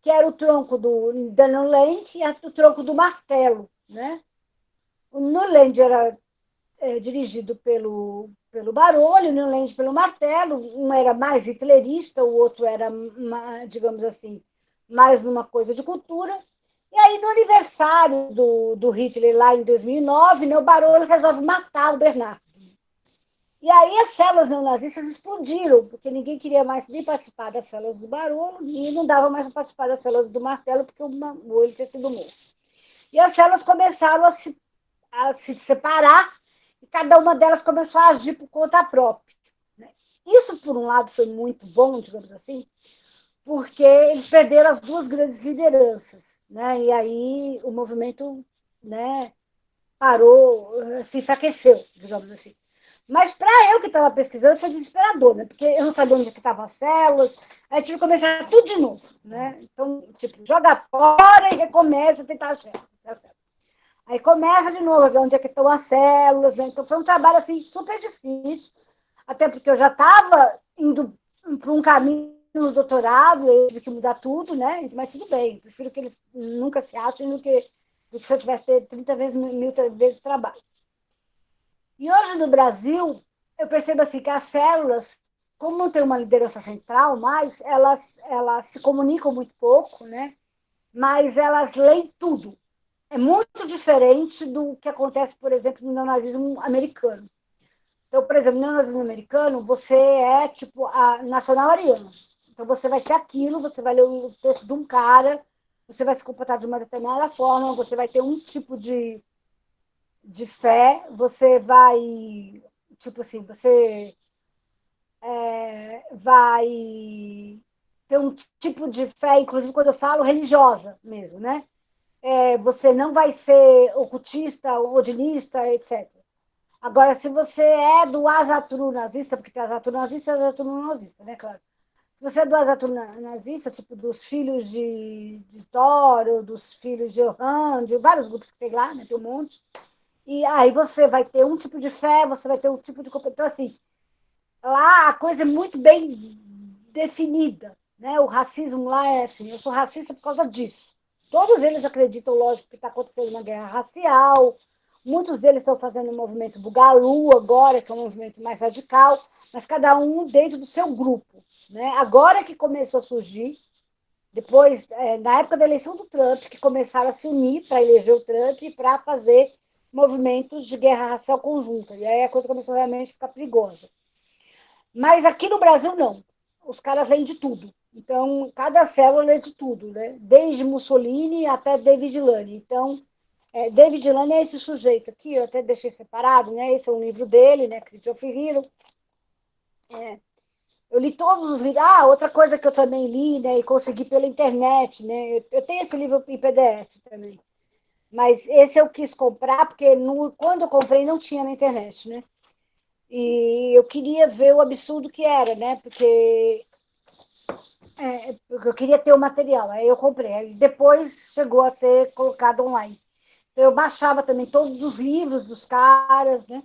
S2: que era o tronco do Nuland e o tronco do martelo. Né? O Nuland era é, dirigido pelo, pelo Barolho, o Nuland pelo martelo, um era mais hitlerista, o outro era, digamos assim, mais numa coisa de cultura, e aí, no aniversário do, do Hitler, lá em 2009, né, o Barolo resolve matar o Bernardo. E aí as células neonazistas explodiram, porque ninguém queria mais nem participar das células do Barolo e não dava mais para participar das células do Martelo, porque o olho tinha sido morto. E as células começaram a se, a se separar e cada uma delas começou a agir por conta própria. Né? Isso, por um lado, foi muito bom, digamos assim, porque eles perderam as duas grandes lideranças né? E aí o movimento, né, parou, se enfraqueceu, digamos assim. Mas para eu que estava pesquisando foi desesperador, né? Porque eu não sabia onde é estavam as células, aí tive que começar tudo de novo, né? Então, tipo, joga fora e recomeça a tentar achar. Aí começa de novo ver onde é que estão as células, né? Então foi um trabalho assim super difícil, até porque eu já estava indo para um caminho no doutorado, eu tive que mudar tudo, né? Mas tudo bem, prefiro que eles nunca se achem do que, do que se eu tivesse ter 30 vezes, mil vezes trabalho. E hoje no Brasil, eu percebo assim que as células, como não tem uma liderança central mais, elas, elas se comunicam muito pouco, né? Mas elas leem tudo. É muito diferente do que acontece, por exemplo, no neonazismo americano. Então, por exemplo, no neonazismo americano, você é tipo a nacional ariana. Então, você vai ser aquilo, você vai ler o texto de um cara, você vai se comportar de uma determinada forma, você vai ter um tipo de, de fé, você vai, tipo assim, você é, vai ter um tipo de fé, inclusive quando eu falo religiosa mesmo, né? é, você não vai ser ocultista, odinista, etc. Agora, se você é do Azatru nazista, porque tem Azatru nazista e Azatru nazista, né, claro. Você é do Azatru nazista, tipo dos filhos de, de Toro, dos filhos de Johan, de vários grupos que tem lá, né, tem um monte, e aí você vai ter um tipo de fé, você vai ter um tipo de... Então, assim, lá a coisa é muito bem definida, né? O racismo lá é assim, eu sou racista por causa disso. Todos eles acreditam, lógico, que está acontecendo uma guerra racial. Muitos deles estão fazendo o movimento Bugalu agora, que é um movimento mais radical, mas cada um dentro do seu grupo. Né? Agora que começou a surgir, depois, é, na época da eleição do Trump, que começaram a se unir para eleger o Trump e para fazer movimentos de guerra racial conjunta. E aí a coisa começou realmente a ficar perigosa. Mas aqui no Brasil, não. Os caras vêm de tudo. Então, cada célula é de tudo, né? desde Mussolini até David Lane. Então, é, David Lane é esse sujeito aqui, eu até deixei separado, né? esse é um livro dele, né? Crit of Hero. É, eu li todos os livros. Ah, outra coisa que eu também li né, e consegui pela internet. Né? Eu, tenho esse livro em PDF também. Mas esse eu quis comprar, porque no, quando eu comprei não tinha na internet, né? E eu queria ver o absurdo que era, né? Porque é, eu queria ter o material, aí eu comprei. Aí depois chegou a ser colocado online. Então, eu baixava também todos os livros dos caras, né?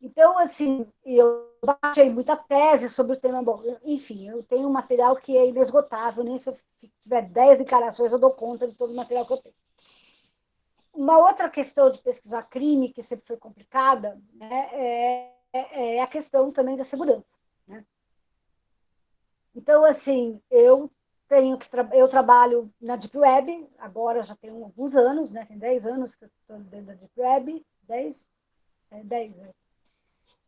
S2: Então, assim, eu baixei muita tese sobre o tema. Enfim, eu tenho um material que é inesgotável, nem se eu tiver 10 encarações eu dou conta de todo o material que eu tenho. Uma outra questão de pesquisar crime, que sempre foi complicada, né, é, é a questão também da segurança. Então, assim, eu tenho que tra eu trabalho na Deep Web, agora já tem alguns anos, né? Tem 10 anos que eu estou dentro da Deep Web, 10, é, 10, né?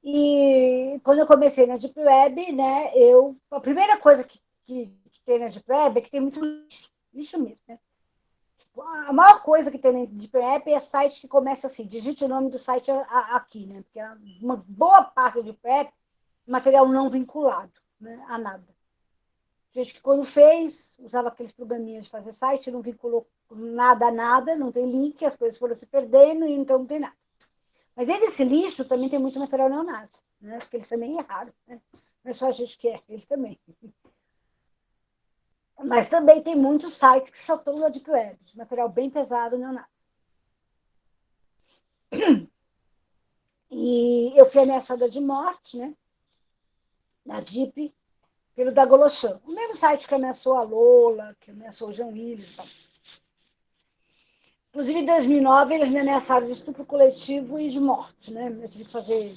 S2: E quando eu comecei na Deep Web, né, eu, a primeira coisa que, que, que tem na Deep Web é que tem muito lixo, lixo mesmo, né? Tipo, a maior coisa que tem na Deep Web é site que começa assim, digite o nome do site aqui, né? Porque uma boa parte do Deep Web é material não vinculado né, a nada. Gente que quando fez, usava aqueles programinhas de fazer site, não vinculou nada a nada, não tem link, as coisas foram se perdendo então não tem nada. Mas dentro desse lixo também tem muito material neonazi, né? porque eles também erraram. Né? Não é só a gente que é, eles também. Mas também tem muitos sites que só estão na Deep Web, de material bem pesado neonazi. E eu fui ameaçada de morte, né? Na Deep, pelo da Golochan. O mesmo site que ameaçou a Lola, que ameaçou o Jean Willis e tal. Inclusive, em 2009, eles me ameaçaram de estupro coletivo e de morte. Né? Eu tive que fazer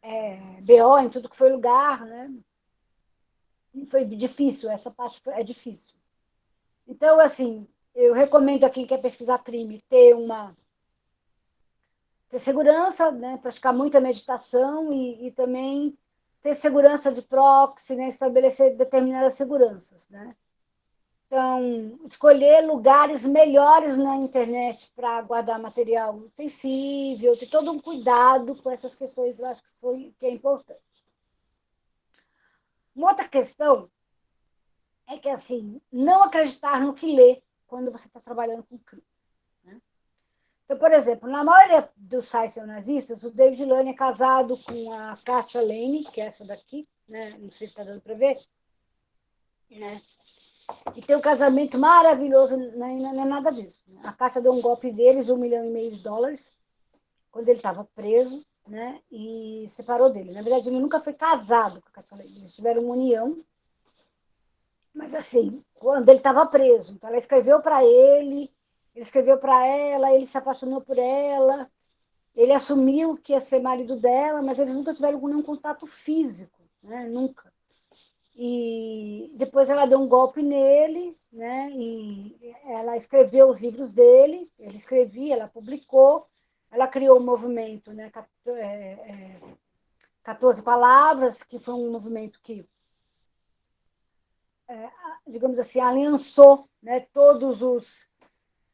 S2: é, BO em tudo que foi lugar. Né? E foi difícil, essa parte é difícil. Então, assim, eu recomendo a quem quer pesquisar crime ter uma ter segurança, né? praticar muita meditação e, e também ter segurança de proxy, né? estabelecer determinadas seguranças. Né? Então, escolher lugares melhores na internet para guardar material sensível, ter todo um cuidado com essas questões, eu acho que, foi, que é importante. Uma outra questão é que, assim, não acreditar no que lê quando você está trabalhando com crime. Então, por exemplo, na maioria dos sites nazistas, o David Lane é casado com a Katia Lane, que é essa daqui, né? não sei se está dando para ver, né? E tem um casamento maravilhoso, não é, não é nada disso. Né? A Katia deu um golpe deles, um milhão e meio de dólares, quando ele estava preso, né? e separou dele. Na verdade, ele nunca foi casado com a Katia Lane, eles tiveram uma união, mas assim, quando ele estava preso. Então, ela escreveu para ele ele escreveu para ela, ele se apaixonou por ela, ele assumiu que ia ser marido dela, mas eles nunca tiveram nenhum contato físico, né? Nunca. E depois ela deu um golpe nele, né? E ela escreveu os livros dele, ele escrevia, ela publicou, ela criou o um movimento, né? 14 é, é, palavras, que foi um movimento que, é, digamos assim, aliançou né, todos os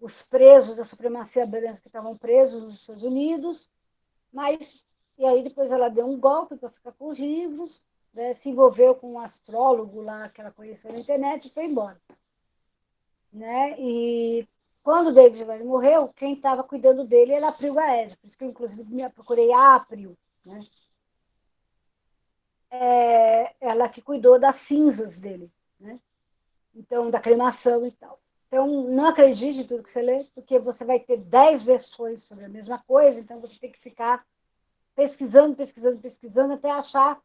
S2: os presos da supremacia branca que estavam presos nos Estados Unidos, mas e aí depois ela deu um golpe para ficar com os livros, né, se envolveu com um astrólogo lá que ela conheceu na internet e foi embora. né? E quando o David morreu, quem estava cuidando dele era a April Gaed, por isso que eu, inclusive, me procurei a April, né? É, ela que cuidou das cinzas dele, né? Então, da cremação e tal. Então, não acredite em tudo que você lê, porque você vai ter dez versões sobre a mesma coisa, então você tem que ficar pesquisando, pesquisando, pesquisando, até achar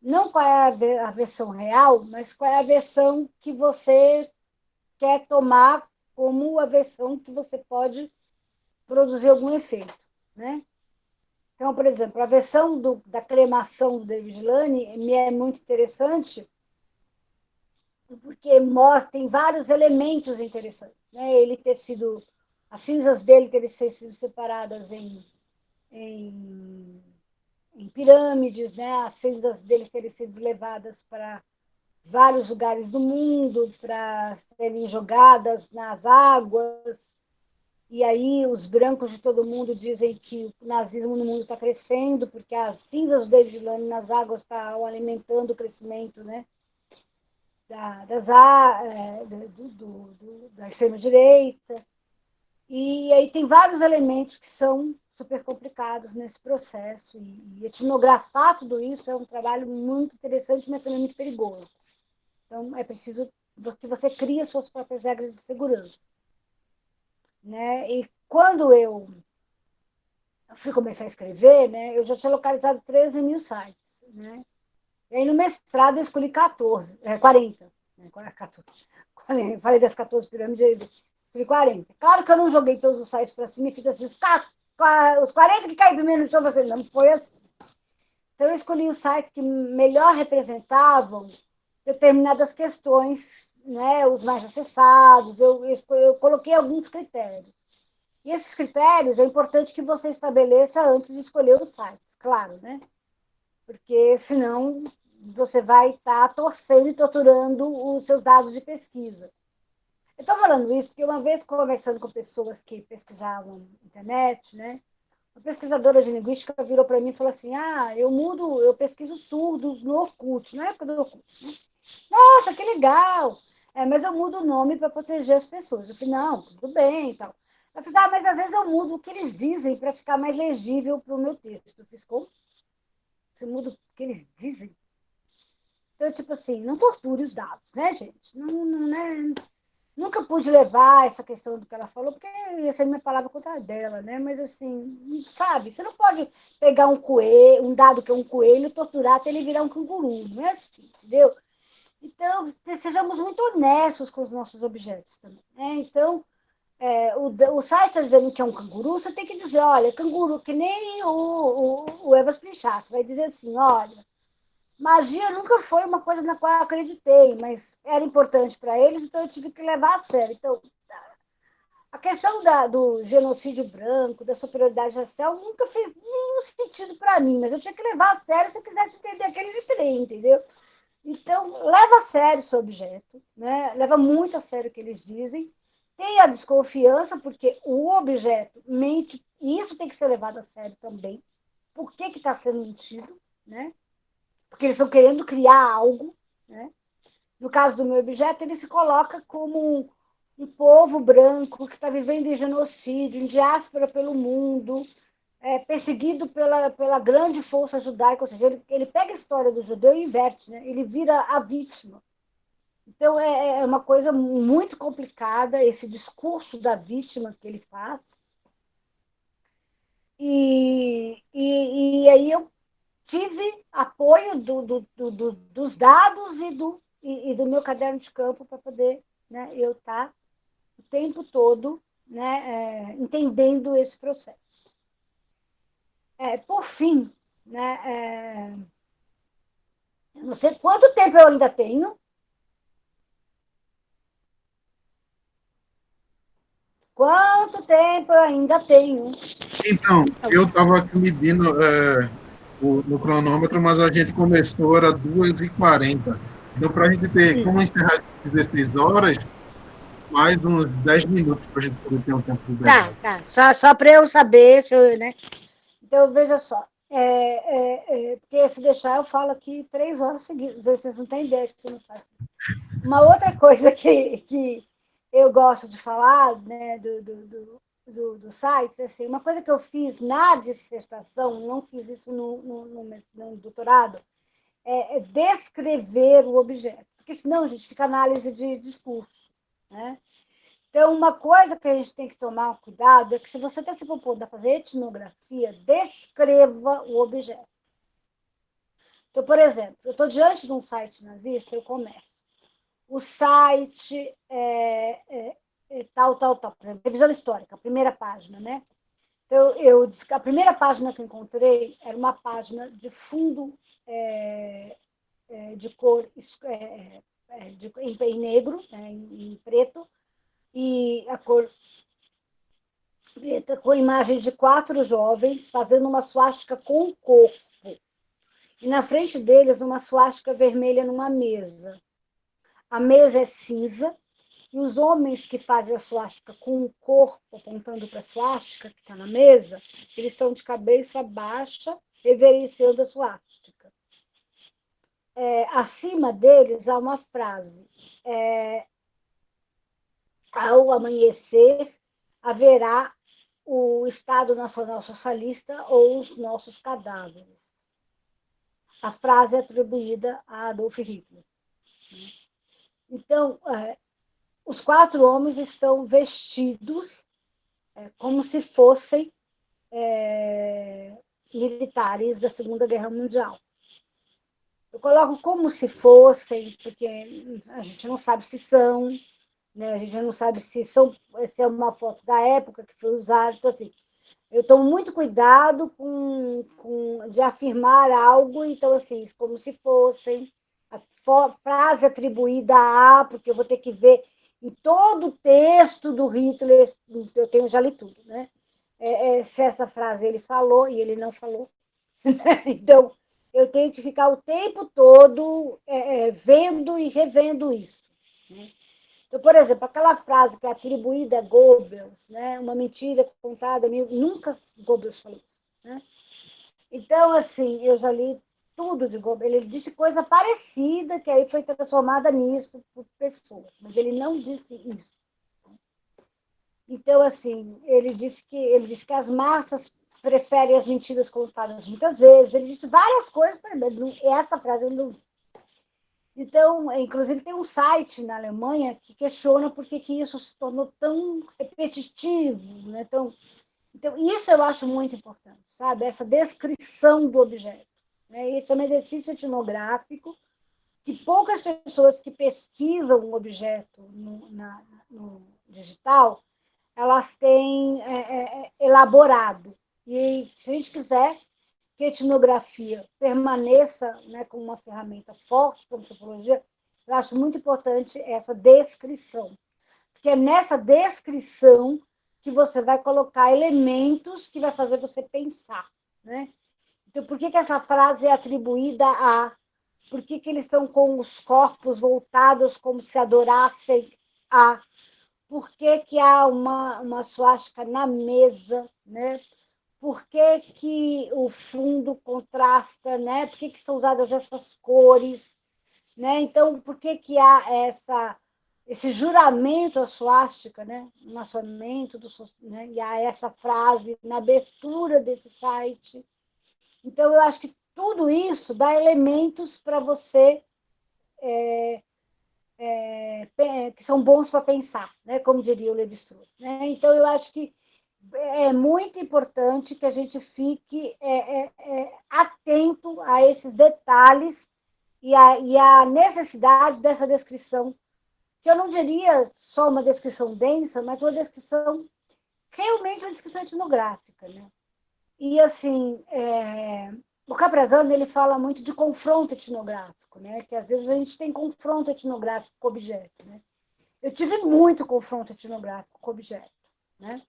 S2: não qual é a versão real, mas qual é a versão que você quer tomar como a versão que você pode produzir algum efeito, né? Então, por exemplo, a versão do, da cremação do David Lane me é muito interessante porque mostra, tem vários elementos interessantes. Né? Ele ter sido, as cinzas dele terem sido separadas em, em em pirâmides, né? as cinzas deles terem sido levadas para vários lugares do mundo para serem jogadas nas águas. E aí os brancos de todo mundo dizem que o nazismo no mundo está crescendo, porque as cinzas do David Lane nas águas estão alimentando o crescimento né? da, das, é, do, do, do, da extrema-direita. E aí tem vários elementos que são super complicados nesse processo. E, etnografar tudo isso é um trabalho muito interessante, mas também muito perigoso. Então, é preciso que você crie suas próprias regras de segurança. Né? E quando eu fui começar a escrever, né, eu já tinha localizado 13 mil sites. Né? E aí, no mestrado, eu escolhi 14, é, 40. Né, 14. Falei das 14 pirâmides, escolhi 40. Claro que eu não joguei todos os sites para cima e fiz assim, os 40 que caem primeiro no chão, você não foi assim. Então, eu escolhi os sites que melhor representavam determinadas questões, né, os mais acessados, eu, eu, eu coloquei alguns critérios. E esses critérios é importante que você estabeleça antes de escolher os sites, claro, né? Porque senão você vai estar tá torcendo e torturando os seus dados de pesquisa. Estou falando isso porque uma vez conversando com pessoas que pesquisavam internet, né? Uma pesquisadora de linguística virou para mim e falou assim: Ah, eu mudo, eu pesquiso surdos no Orkut, na época do Orkut. Né? Nossa, que legal! É, mas eu mudo o nome para proteger as pessoas. Eu falei, não, tudo bem e tal. Eu falei, ah, mas às vezes eu mudo o que eles dizem para ficar mais legível para o meu texto. Eu fiz, como? Você muda o que eles dizem? Então, tipo assim, não torture os dados, né, gente? Não, não, né? Nunca pude levar essa questão do que ela falou, porque ia ser minha palavra contra a dela, né? Mas assim, sabe, você não pode pegar um coelho, um dado que é um coelho, torturar até ele virar um canguru. Não é assim, entendeu? Então, sejamos muito honestos com os nossos objetos também. Né? Então, é, o, o site está dizendo que é um canguru, você tem que dizer, olha, canguru, que nem o, o, o Evas Pinchato, vai dizer assim, olha, magia nunca foi uma coisa na qual eu acreditei, mas era importante para eles, então eu tive que levar a sério. Então, a questão da, do genocídio branco, da superioridade racial, nunca fez nenhum sentido para mim, mas eu tinha que levar a sério se eu quisesse entender aquele trem, entendeu? Então, leva a sério seu objeto, né? leva muito a sério o que eles dizem, tenha desconfiança, porque o objeto mente, e isso tem que ser levado a sério também. Por que está sendo mentido? Né? Porque eles estão querendo criar algo. Né? No caso do meu objeto, ele se coloca como um, um povo branco que está vivendo em genocídio, em diáspora pelo mundo, é, perseguido pela, pela grande força judaica, ou seja, ele, ele pega a história do judeu e inverte, né? ele vira a vítima. Então, é, é uma coisa muito complicada esse discurso da vítima que ele faz. E, e, e aí eu tive apoio do, do, do, dos dados e do, e, e, do meu caderno de campo para poder né, eu estar tá o tempo todo né, é, entendendo esse processo. É, por fim, né, é, não sei quanto tempo eu ainda tenho. Quanto tempo eu ainda tenho?
S1: Então, eu estava aqui medindo é, no cronômetro, mas a gente começou, era 2h40. Então, para a gente ter, Sim. como encerrar às 16 horas, mais uns 10 minutos para a gente poder ter um tempo de
S2: Tá, tá. Só, só para eu saber, se eu, né? Então, veja só. É, é, é, porque se deixar, eu falo aqui três horas seguidas. Vocês não têm ideia de que eu não faço. Uma outra coisa que, que, eu gosto de falar né, do, do, do, do, do site, assim, uma coisa que eu fiz na dissertação, não fiz isso no, no, no, no doutorado, é, é, descrever o objeto, porque senão a gente fica análise de discurso. Né? Então, uma coisa que a gente tem que tomar cuidado é que se você está se propondo a fazer etnografia, descreva o objeto. Então, por exemplo, eu estou diante de um site nazista, eu começo. O site é, é, tal, tal, tal. Revisão histórica, primeira página, né? Então, eu, a primeira página que encontrei era uma página de fundo é, é, de cor é, é, de, em, em, negro, né, em, em preto, e a cor preta com imagens de quatro jovens fazendo uma suástica com o corpo. E na frente deles, uma suástica vermelha numa mesa. A mesa é cinza e os homens que fazem a suástica com o corpo apontando para a suástica que está na mesa, eles estão de cabeça baixa, reverenciando a suástica. É, acima deles há uma frase: é, ao amanhecer, haverá o Estado Nacional Socialista ou os nossos cadáveres. A frase é atribuída a Adolf Hitler. Então, é, os quatro homens estão vestidos é, como se fossem é, militares da Segunda Guerra Mundial. Eu coloco como se fossem, porque a gente não sabe se são, né? A gente não sabe se, são, se é uma foto da época que foi usada. Então, assim, eu tomo muito cuidado com, com, de afirmar algo, então, assim, como se fossem a frase atribuída a, porque eu vou ter que ver em todo o texto do Hitler, eu tenho já li tudo, né? É, é, se essa frase ele falou e ele não falou. (laughs) então, eu tenho que ficar o tempo todo é, é vendo e revendo isso. Né? Então, por exemplo, aquela frase que é atribuída a Goebbels, né? uma mentira contada, nunca Goebbels falou isso. Né? Então, assim, eu já li tudo de Goebbels. Ele disse coisa parecida, que aí foi transformada nisso por pessoas, mas ele não disse isso. Então, assim, ele disse que, ele disse que as massas preferem as mentiras contadas muitas vezes. Ele disse várias coisas, mas essa frase ele não então, inclusive, tem um site na Alemanha que questiona por que, que isso se tornou tão repetitivo. Né? Então, então, isso eu acho muito importante, sabe? Essa descrição do objeto. Né? Isso é um exercício etnográfico que poucas pessoas que pesquisam um objeto no, na, no digital, elas têm é, é, é elaborado. E se a gente quiser, que a etnografia permaneça né, como uma ferramenta forte para a antropologia, eu acho muito importante essa descrição. Porque é nessa descrição que você vai colocar elementos que vai fazer você pensar. Né? Então, por que, que essa frase é atribuída a? Por que, que eles estão com os corpos voltados como se adorassem a? Por que, que há uma, uma suástica na mesa? Né? por que, que o fundo contrasta, né? Por que, que são usadas essas cores, né? Então, por que, que há essa, esse juramento à suástica, né? O maçonamento, do, né? e há essa frase na abertura desse site. Então, eu acho que tudo isso dá elementos para você é, é, que são bons para pensar, né? como diria o Levi-Strauss. Né? Então, eu acho que é muito importante que a gente fique é, é, é, atento a esses detalhes e a, e a necessidade dessa descrição, que eu não diria só uma descrição densa, mas uma descrição, realmente uma descrição etnográfica. Né? E, assim, é, o Caprazano ele fala muito de confronto etnográfico, né? que às vezes a gente tem confronto etnográfico com objeto. Né? Eu tive muito confronto etnográfico com objeto. Né?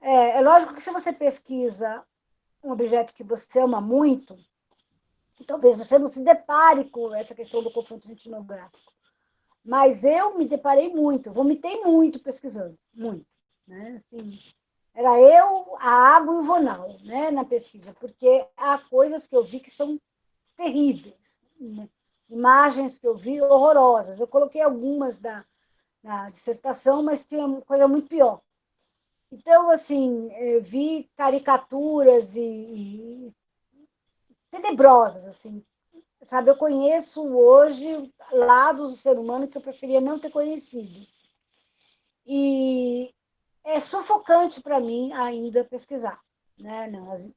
S2: É, é lógico que se você pesquisa um objeto que você ama muito, talvez você não se depare com essa questão do confronto etnográfico. Mas eu me deparei muito, vomitei muito pesquisando, muito. Né? Assim, era eu, a água e o Vonal né, na pesquisa, porque há coisas que eu vi que são terríveis, né? imagens que eu vi horrorosas. Eu coloquei algumas da, na dissertação, mas tinha coisa muito pior. Então, assim, vi caricaturas e, e tenebrosas, assim. Sabe, eu conheço hoje lados do ser humano que eu preferia não ter conhecido. E é sufocante para mim ainda pesquisar, né, não,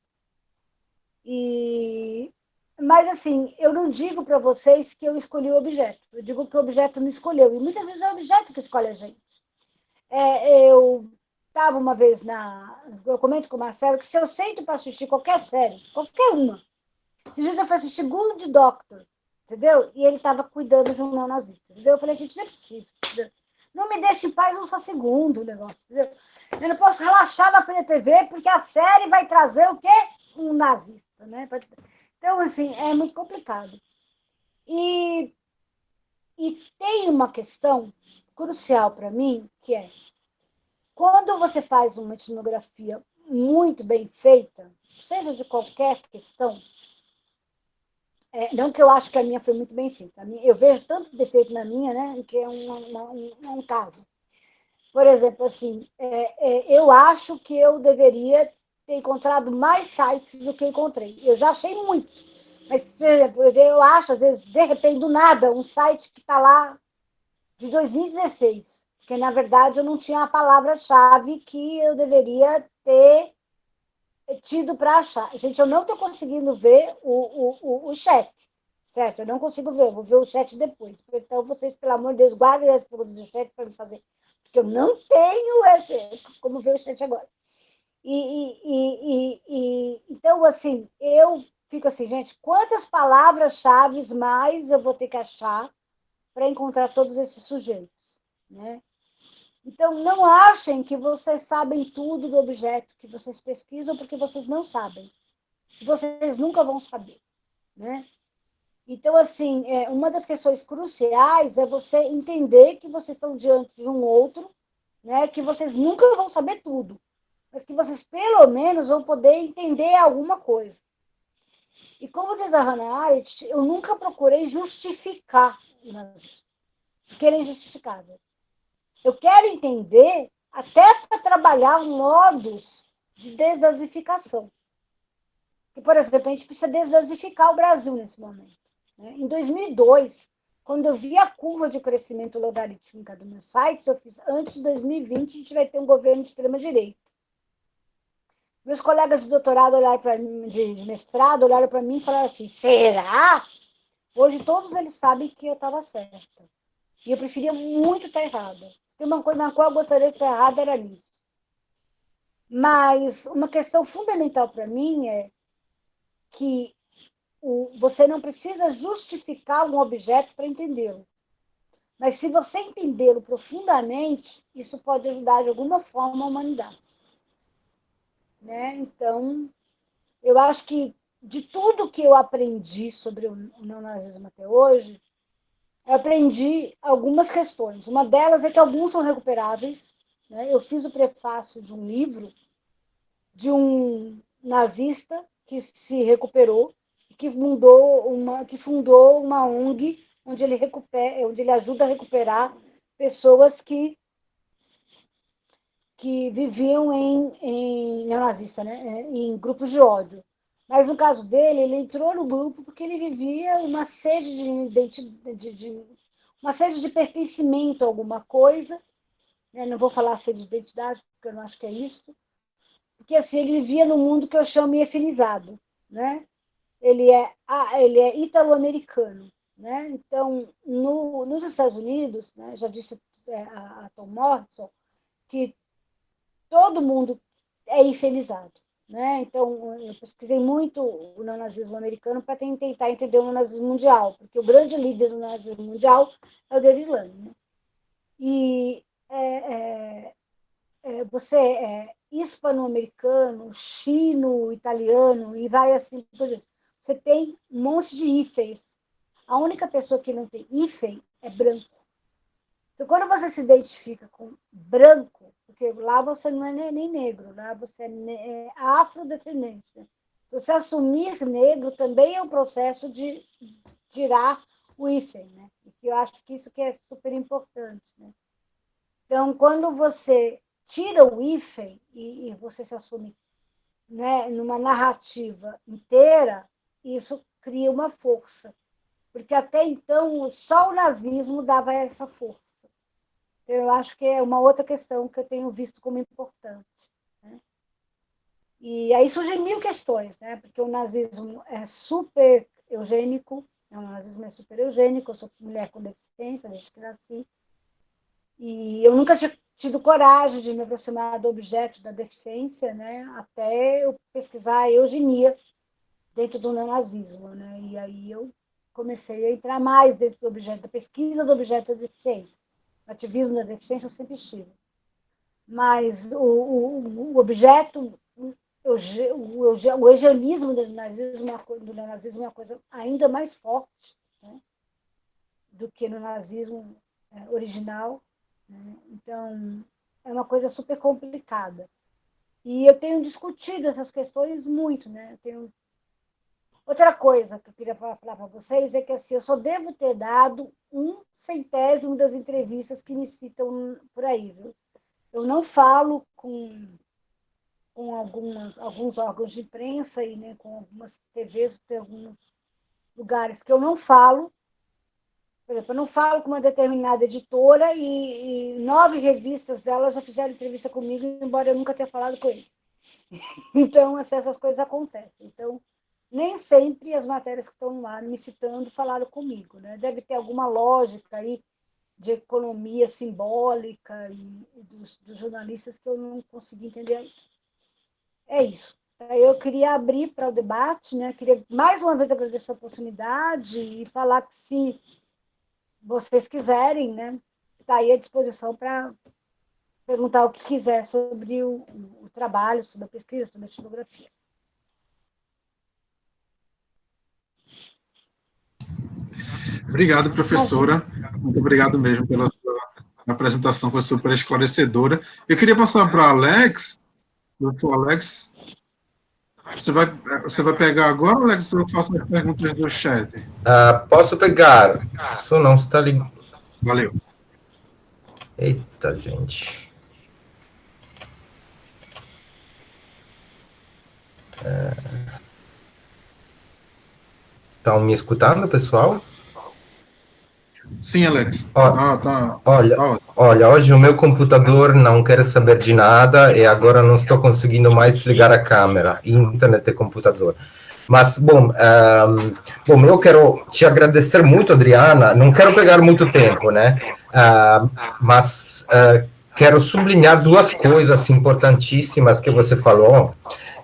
S2: e mas assim, eu não digo para vocês que eu escolhi o objeto, eu digo que o objeto me escolheu, e muitas vezes é o objeto que escolhe a gente. É, eu estava uma vez na. Eu comento com o Marcelo que se eu sento para assistir qualquer série, qualquer uma, dias eu fui assistir Good Doctor, entendeu? E ele estava cuidando de um neonazista, entendeu? Eu falei, gente, não é possível. Entendeu? Não me deixe em paz um só segundo o negócio, entendeu? Eu não posso relaxar na frente da TV porque a série vai trazer o quê? Um nazista, né? Então, assim, é muito complicado. E, e tem uma questão crucial para mim, que é quando você faz uma etnografia muito bem feita, seja de qualquer questão, é, não que eu acho que a minha foi muito bem feita. Eu vejo tanto defeito na minha, né, que é um, um, caso. Por exemplo, assim, é, é, eu acho que eu deveria ter encontrado mais sites do que encontrei. Eu já achei muitos. Mas, por exemplo, eu acho, às vezes, de repente, do nada, um site que está lá de 2016. Porque, na verdade, eu não tinha a palavra-chave que eu deveria ter tido para achar. Gente, eu não estou conseguindo ver o, o, o, o, chat, certo? Eu não consigo ver, vou ver o chat depois. Então, vocês, pelo amor de Deus, guardem as perguntas do chat para me fazer, porque eu não tenho esse, como ver o chat agora. E, e, e, e, então, assim, eu fico assim, gente, quantas palavras-chave mais eu vou ter que achar para encontrar todos esses sujeitos, né? Então, não achem que vocês sabem tudo do objeto que vocês pesquisam, porque vocês não sabem. Vocês nunca vão saber. Né? Então, assim, é, uma das questões cruciais é você entender que vocês estão diante de um outro, né, que vocês nunca vão saber tudo, mas que vocês, pelo menos, vão poder entender alguma coisa. E como diz a Hannah Arendt, eu nunca procurei justificar o. Querer é justificável. Eu quero entender até para trabalhar modos de desnazificação. E, por exemplo, a gente precisa desnazificar o Brasil nesse momento. Né? Em 2002, quando eu vi a curva de crescimento logarítmica do meu site, eu fiz antes de 2020 a gente vai ter um governo de extrema-direita. Meus colegas de doutorado olharam para mim, de mestrado, olharam para mim e falaram assim: será? Hoje todos eles sabem que eu estava certa. E eu preferia muito estar errada. Tem uma coisa na qual eu gostaria de estar errada era nisso. Mas uma questão fundamental para mim é que o, você não precisa justificar um objeto para entendê-lo. Mas se você entendê-lo profundamente, isso pode ajudar de alguma forma a humanidade. Né? Então, eu acho que de tudo que eu aprendi sobre o neonazismo até hoje, eu aprendi algumas questões. Uma delas é que alguns são recuperáveis. Né? Eu fiz o prefácio de um livro de um nazista que se recuperou, que fundou uma, que fundou uma ONG onde ele, recupera, onde ele ajuda a recuperar pessoas que, que viviam em, em neonazista, né? em grupos de ódio. Mas no caso dele, ele entrou no grupo porque ele vivia uma sede de, de, de uma sede de pertencimento a alguma coisa. Eu não vou falar sede de identidade, porque eu não acho que é isso. Porque assim, ele vivia no mundo que eu chamo efilizado. Né? Ele é, ele é italo-americano. Né? Então, no, nos Estados Unidos, né, já disse é, a, a Tom Morrison, que todo mundo é infelizado. Né? Então, eu pesquisei muito o neonazismo americano para tentar entender o neonazismo mundial, porque o grande líder do neonazismo mundial é o David Lang. Né? E é, é, é, você é hispano-americano, chino, italiano, e vai assim por. Você tem um monte de hífens. A única pessoa que não tem hífen é branco. Então, quando você se identifica com branco, porque lá você não é nem negro, lá você é, é afrodescendente. Né? Então, você assumir negro também é um processo de tirar o hífen, né? E eu acho que isso que é super importante, né? Então, quando você tira o hífen e, e você se assume né, numa narrativa inteira, isso cria uma força. Porque até então só o nazismo dava essa força. Então, eu acho que é uma outra questão que eu tenho visto como importante. Né? E aí surgem mil questões, né? porque o nazismo é super eugênico, é um nazismo é super eugênico, eu sou mulher com deficiência desde que nasci, e eu nunca tinha tido coragem de me aproximar do objeto da deficiência, né? até eu pesquisar a eugenia dentro do neonazismo. Né? E aí eu comecei a entrar mais dentro do objeto, da pesquisa do objeto da deficiência. Ativismo da deficiência eu sempre estive. Mas o, o, o objeto, o, o, do nazismo, é do nazismo é uma coisa ainda mais forte né? do que no nazismo é, original. Né? Então, é uma coisa super complicada. E eu tenho discutido essas questões muito, né? Eu tenho Outra coisa que eu queria falar para vocês é que assim, eu só devo ter dado um centésimo das entrevistas que me citam por aí. Viu? Eu não falo com, com algumas, alguns órgãos de imprensa e né, com algumas TVs, tem alguns lugares que eu não falo. Por exemplo, eu não falo com uma determinada editora e, e nove revistas delas já fizeram entrevista comigo, embora eu nunca tenha falado com eles. (laughs) Então, assim, essas coisas acontecem. Então, nem sempre as matérias que estão lá me citando falaram comigo. Né? Deve ter alguma lógica aí de economia simbólica e, dos, dos jornalistas que eu não consegui entender ainda. É isso. Eu queria abrir para o debate, né? queria mais uma vez agradecer a oportunidade e falar que se vocês quiserem, né, está aí à disposição para perguntar o que quiser sobre o, o trabalho, sobre a pesquisa, sobre a etnografia.
S1: Obrigado, professora. Muito obrigado mesmo pela sua apresentação, foi super esclarecedora. Eu queria passar para Alex. Doutor Alex, você vai, você vai pegar agora, Alex, ou eu faço as perguntas do chat?
S3: Uh, posso pegar. Isso não está ligado.
S1: Valeu.
S3: Eita, gente. Estão é... me escutando, pessoal?
S1: Sim, Alex.
S3: ah, tá. Olha, ah. olha, hoje o meu computador não quer saber de nada e agora não estou conseguindo mais ligar a câmera, internet e computador. Mas, bom, um, bom, eu quero te agradecer muito, Adriana. Não quero pegar muito tempo, né? Uh, mas uh, quero sublinhar duas coisas importantíssimas que você falou.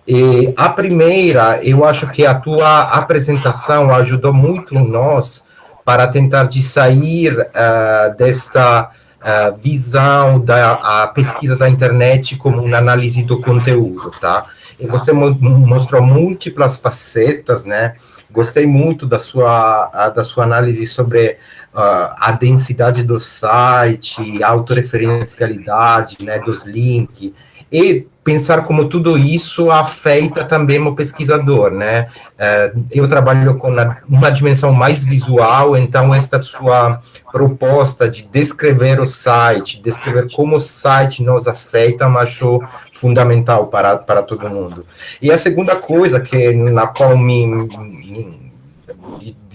S3: E a primeira, eu acho que a tua apresentação ajudou muito nós para tentar de sair uh, desta uh, visão da pesquisa da internet como uma análise do conteúdo, tá? E você mostrou múltiplas facetas, né? Gostei muito da sua, da sua análise sobre uh, a densidade do site, a autorreferencialidade, né, dos links, e pensar como tudo isso afeta também o pesquisador, né? Uh, eu trabalho com uma dimensão mais visual, então esta sua proposta de descrever o site, descrever como o site nos afeta, eu acho fundamental para, para todo mundo. E a segunda coisa que na qual me, me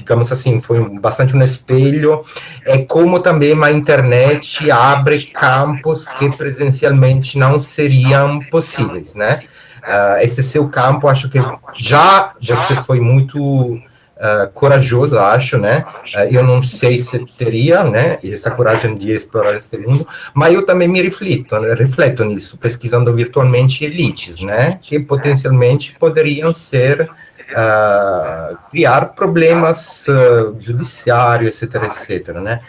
S3: digamos assim, foi bastante um espelho, é como também a internet abre campos que presencialmente não seriam possíveis, né? Uh, esse seu campo, acho que já você foi muito uh, corajoso, acho, né? Uh, eu não sei se teria, né, essa coragem de explorar este mundo, mas eu também me reflito, refleto nisso, pesquisando virtualmente elites, né, que potencialmente poderiam ser uh, criar problemas uh, judiciários, etc, etc, né?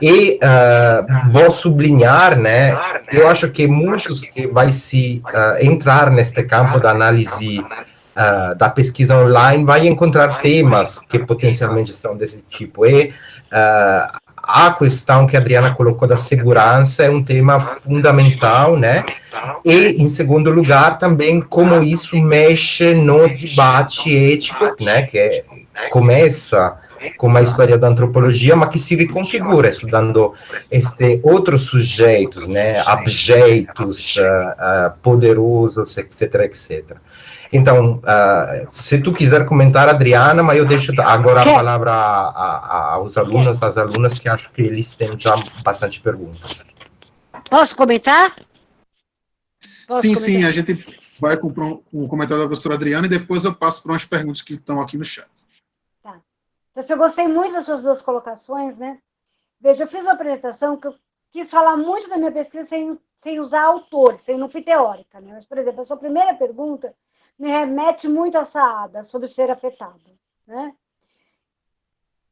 S3: E uh, vou sublinhar, né, eu acho que muitos que vai se uh, entrar neste campo da análise uh, da pesquisa online vai encontrar temas que potencialmente são desse tipo. E a questão que a Adriana colocou da segurança é um tema fundamental, né? E, em segundo lugar, também como isso mexe no debate ético, né? Que começa com a história da antropologia, mas que se reconfigura estudando este outros sujeitos, né, abjetos, uh, uh, poderosos, etc, etc. Então, uh, se tu quiser comentar, Adriana, mas eu deixo agora a palavra a, a, aos alunos, às alunas, que acho que eles têm já bastante perguntas.
S2: Posso comentar?
S1: Posso sim, comentar? sim, a gente vai com um comentário da professora Adriana e depois eu passo para umas perguntas que estão aqui no chat.
S2: Tá. Então, eu gostei muito das suas duas colocações, né? Veja, eu fiz uma apresentação que eu quis falar muito da minha pesquisa sem, sem usar autores, sem não fui teórica, né? Mas, por exemplo, a sua primeira pergunta me remete muito a Saada, sobre ser afetado. Né?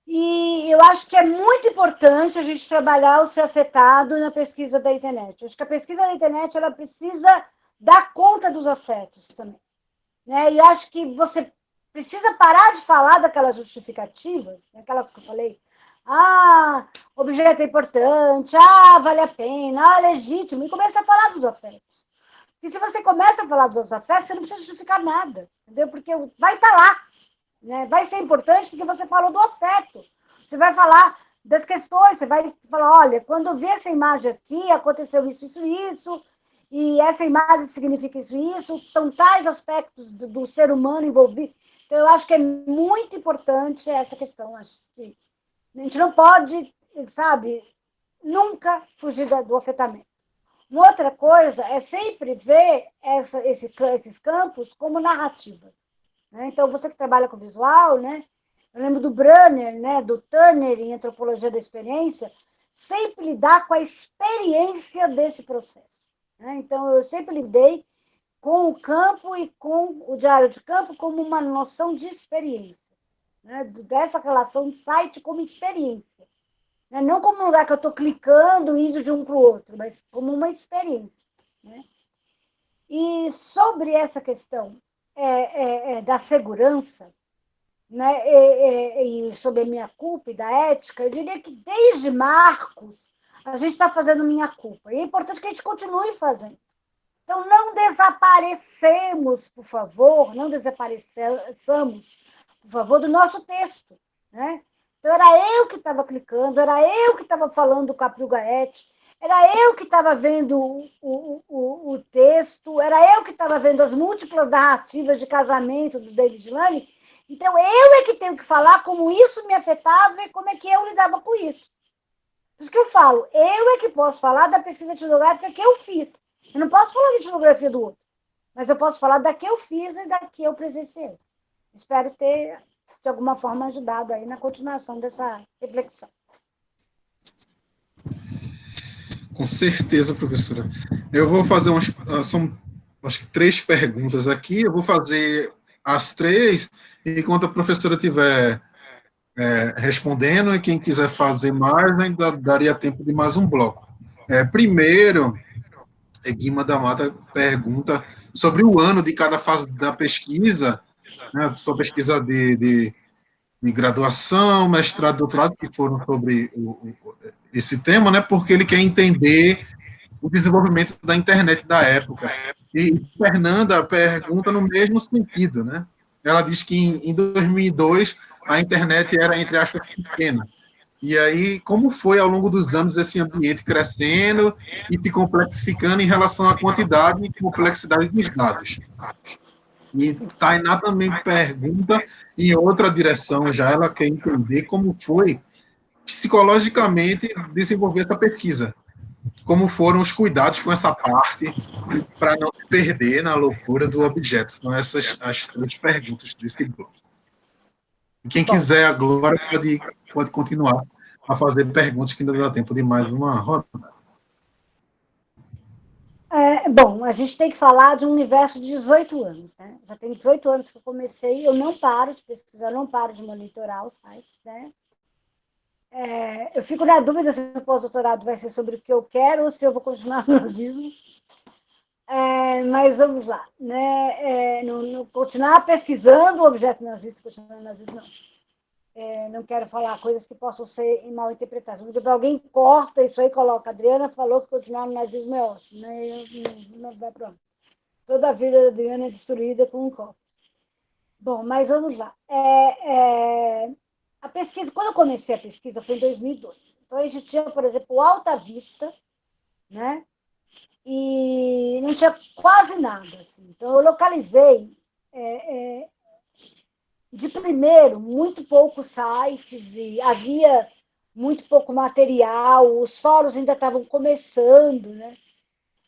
S2: E eu acho que é muito importante a gente trabalhar o ser afetado na pesquisa da internet. Eu acho que a pesquisa da internet ela precisa dar conta dos afetos também. Né? E acho que você precisa parar de falar daquelas justificativas, né? aquelas que eu falei. Ah, objeto é importante, ah, vale a pena, ah, legítimo, e começa a falar dos afetos. E se você começa a falar dos afetos, você não precisa justificar nada, entendeu? Porque vai estar tá lá. Né? Vai ser importante porque você falou do afeto. Você vai falar das questões, você vai falar, olha, quando eu vi essa imagem aqui, aconteceu isso, isso, isso, e essa imagem significa isso, isso, são tais aspectos do, do ser humano envolvido. Então, eu acho que é muito importante essa questão. Acho que a gente não pode, sabe, nunca fugir do afetamento. Uma outra coisa é sempre ver essa, esse, esses campos como narrativas. Né? Então, você que trabalha com visual, né? eu lembro do Brunner, né? do Turner em Antropologia da Experiência, sempre lidar com a experiência desse processo. Né? Então, eu sempre lidei com o campo e com o diário de campo como uma noção de experiência, né? dessa relação de site como experiência. Né? Não como um lugar que eu estou clicando, indo de um para o outro, mas como uma experiência. Né? E sobre essa questão é, é, é, da segurança, né, e, e, sobre a minha culpa e da ética, eu diria que desde Marcos a gente está fazendo minha culpa. E é importante que a gente continue fazendo. Então, não desaparecemos, por favor, não desapareçamos, por favor, do nosso texto. Né? Então, era eu que estava clicando, era eu que estava falando com a Gaete, era eu que estava vendo o, o, o, texto, era eu que estava vendo as múltiplas narrativas de casamento do David Lane. Então, eu é que tenho que falar como isso me afetava e como é que eu lidava com isso. Por isso que eu falo, eu é que posso falar da pesquisa etnográfica que eu fiz. Eu não posso falar da etnografia do outro, mas eu posso falar da que eu fiz e da que eu presenciei. Espero ter de alguma forma ajudado aí na continuação dessa reflexão.
S1: Com certeza, professora. Eu vou fazer umas, ah, são acho que três perguntas aqui, eu vou fazer as três, enquanto a professora estiver é, respondendo, e quem quiser fazer mais, ainda daria tempo de mais um bloco. É, primeiro, Guima da Mata pergunta sobre o ano de cada fase da pesquisa, né, sua pesquisa de, de, de, graduação, mestrado, doutorado, que foram sobre o, o, esse tema, né, porque ele quer entender o desenvolvimento da internet da época. E Fernanda pergunta no mesmo sentido, né? Ela diz que em, em 2002 a internet era, entre aspas, pequena. E aí, como foi ao longo dos anos esse ambiente crescendo e se complexificando em relação à quantidade e complexidade dos dados? E Tainá também pergunta em outra direção já, ela quer entender como foi psicologicamente desenvolver essa pesquisa. Como foram os cuidados com essa parte para não se perder na loucura do objeto. São essas as três perguntas desse bloco. Quem quiser agora pode, pode continuar a fazer perguntas que ainda dá tempo de mais uma roda.
S2: É, bom, a gente tem que falar de um universo de 18 anos, né? Já tem 18 anos que eu comecei, eu não paro de pesquisar, não paro de monitorar os sites, né? É, eu fico na dúvida se o pós-doutorado vai ser sobre o que eu quero ou se eu vou continuar no nazismo. É, mas vamos lá, né? É, no, continuar pesquisando o objeto nazista, continuar nazista, não. É, não quero falar coisas que possam ser mal interpretadas. Porque alguém corta isso aí e coloca. Adriana falou que continuar no nazismo é ótimo. Né? Não, vai pronto. Toda a vida da Adriana é destruída com um copo. Bom, mas vamos lá. É, é, a pesquisa, quando eu comecei a pesquisa, foi em 2002. Então, a gente tinha, por exemplo, Alta Vista, né? E não tinha quase nada. Assim. Então, eu localizei, é, é, de primeiro, muito poucos sites, e havia muito pouco material, os fóruns ainda estavam começando, né?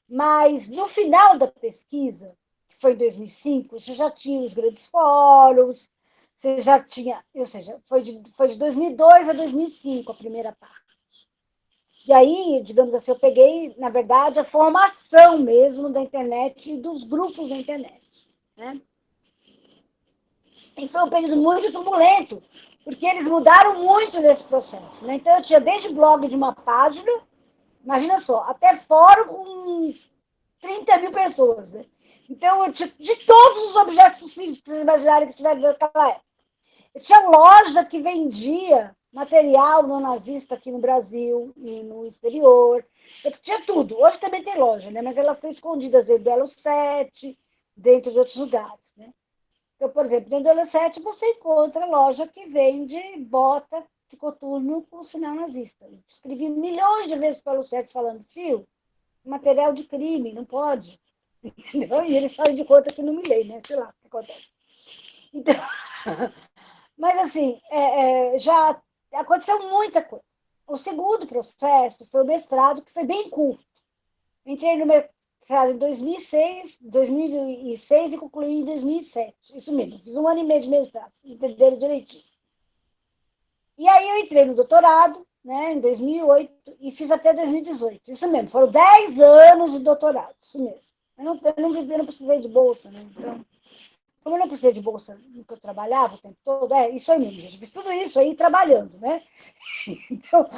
S2: Mas, no final da pesquisa, que foi em 2005, você já tinha os grandes fóruns, você já tinha, ou seja, foi de, foi de 2002 a 2005 a primeira parte. E aí, digamos assim, eu peguei, na verdade, a formação mesmo da internet e dos grupos da internet. Né? E foi um período muito turbulento, porque eles mudaram muito nesse processo. Né? Então, eu tinha desde blog de uma página, imagina só, até fórum com 30 mil pessoas. Né? Então, eu tinha de todos os objetos possíveis que vocês imaginarem que tiveram naquela época. Eu tinha loja que vendia material no nazista aqui no Brasil e no exterior. Eu tinha tudo. Hoje também tem loja, né? mas elas estão escondidas dentro do Elo 7, dentro de outros lugares. Né? Então, por exemplo, dentro do Elo 7 você encontra loja que vende bota de coturno com sinal nazista. Eu escrevi milhões de vezes para o 7 falando, fio, material de crime, não pode. (laughs) Entendeu? E eles fazem de conta que não me leem, né? Sei lá o que acontece. Então, (laughs) mas assim, é, é, já aconteceu muita coisa. O segundo processo foi o mestrado, que foi bem curto. Entrei no mestrado em 2006, 2006 e concluí em 2007. Isso mesmo, fiz um ano e meio de mestrado, entenderam direitinho. E aí eu entrei no doutorado, né, em 2008, e fiz até 2018. Isso mesmo, foram 10 anos de doutorado, isso mesmo. Eu não, eu não, eu não precisei de bolsa, né? Então, como eu não precisei de bolsa no que eu trabalhava o tempo todo, é isso aí mesmo, gente. Fiz tudo isso aí trabalhando, né? (laughs) Então,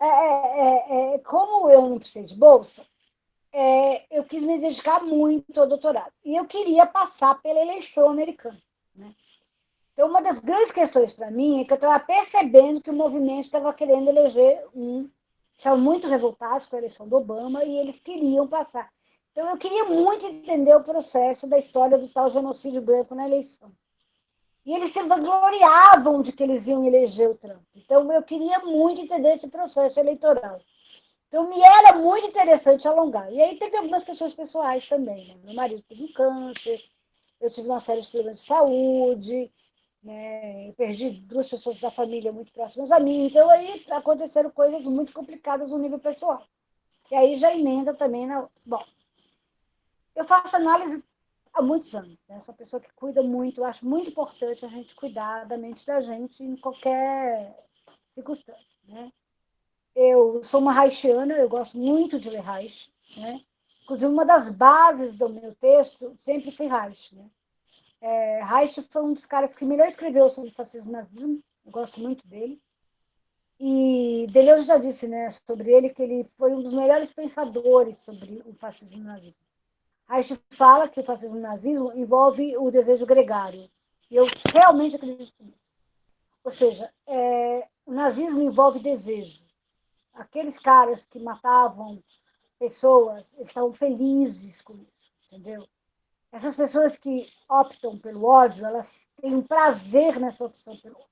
S2: é, é, é, como eu não precisei de bolsa, é, eu quis me dedicar muito ao doutorado. E eu queria passar pela eleição americana. Né? Então, uma das grandes questões para mim é que eu estava percebendo que o movimento estava querendo eleger um. Estavam muito revoltados com a eleição do Obama e eles queriam passar. Então, eu queria muito entender o processo da história do tal genocídio branco na eleição. E eles se vangloriavam de que eles iam eleger o Trump. Então, eu queria muito entender esse processo eleitoral. Então, me era muito interessante alongar. E aí teve algumas questões pessoais também. Né? Meu marido teve um câncer, eu tive uma série de problemas de saúde, né? eu perdi duas pessoas da família muito próximas a mim. Então, aí aconteceram coisas muito complicadas no nível pessoal. E aí já emenda também na. Bom, eu faço análise há muitos anos. Né? Sou uma pessoa que cuida muito, eu acho muito importante a gente cuidar da mente da gente em qualquer circunstância. Né? Eu sou uma haitiana, eu gosto muito de ler Reich. Né? Inclusive, uma das bases do meu texto sempre foi Reich. Né? É, Reich foi um dos caras que melhor escreveu sobre fascismo e nazismo, eu gosto muito dele. E Deleuze já disse né, sobre ele que ele foi um dos melhores pensadores sobre o fascismo e nazismo. Gente fala que o fascismo e nazismo envolve o desejo gregário. E eu realmente acredito nisso. Ou seja, é, o nazismo envolve desejo. Aqueles caras que matavam pessoas, estavam felizes com isso, entendeu? Essas pessoas que optam pelo ódio, elas têm prazer nessa opção pelo ódio.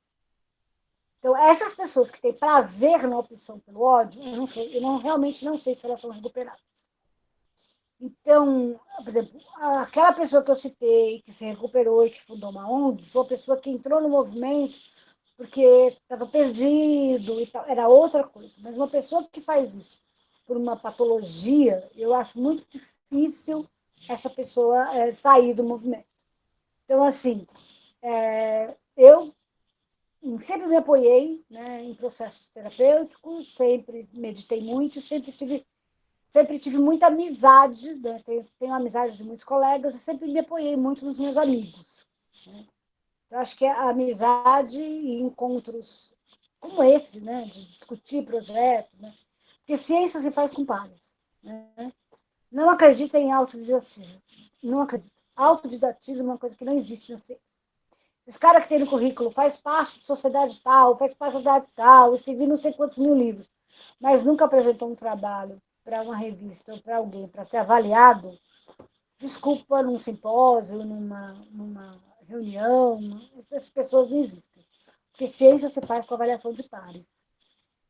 S2: Então, essas pessoas que têm prazer na opção pelo ódio, eu não sei, eu não, realmente não sei se elas são recuperadas. Então, por exemplo, aquela pessoa que eu citei, que se recuperou e que fundou uma ONG, foi uma pessoa que entrou no movimento porque estava perdido e tal, era outra coisa. Mas uma pessoa que faz isso por uma patologia, eu acho muito difícil essa pessoa é, sair do movimento. Então, assim, é, eu sempre me apoiei né, em processos terapêuticos, sempre meditei muito, sempre estive sempre tive muita amizade, né? tenho, tenho amizade de muitos colegas, sempre me apoiei muito nos meus amigos. Né? Eu acho que a amizade e encontros como esse, né, de discutir projetos, né? porque ciência se faz com pares. Né? Não acredita em autodidatismo. Não acredito. Autodidatismo é uma coisa que não existe na ciência. Esse cara que tem no currículo faz parte de sociedade tal, faz parte da sociedade tal, escrevi não sei quantos mil livros, mas nunca apresentou um trabalho para uma revista ou para alguém para ser avaliado, desculpa, num simpósio, numa, numa reunião, essas pessoas não existem. Porque ciência você faz com avaliação de pares.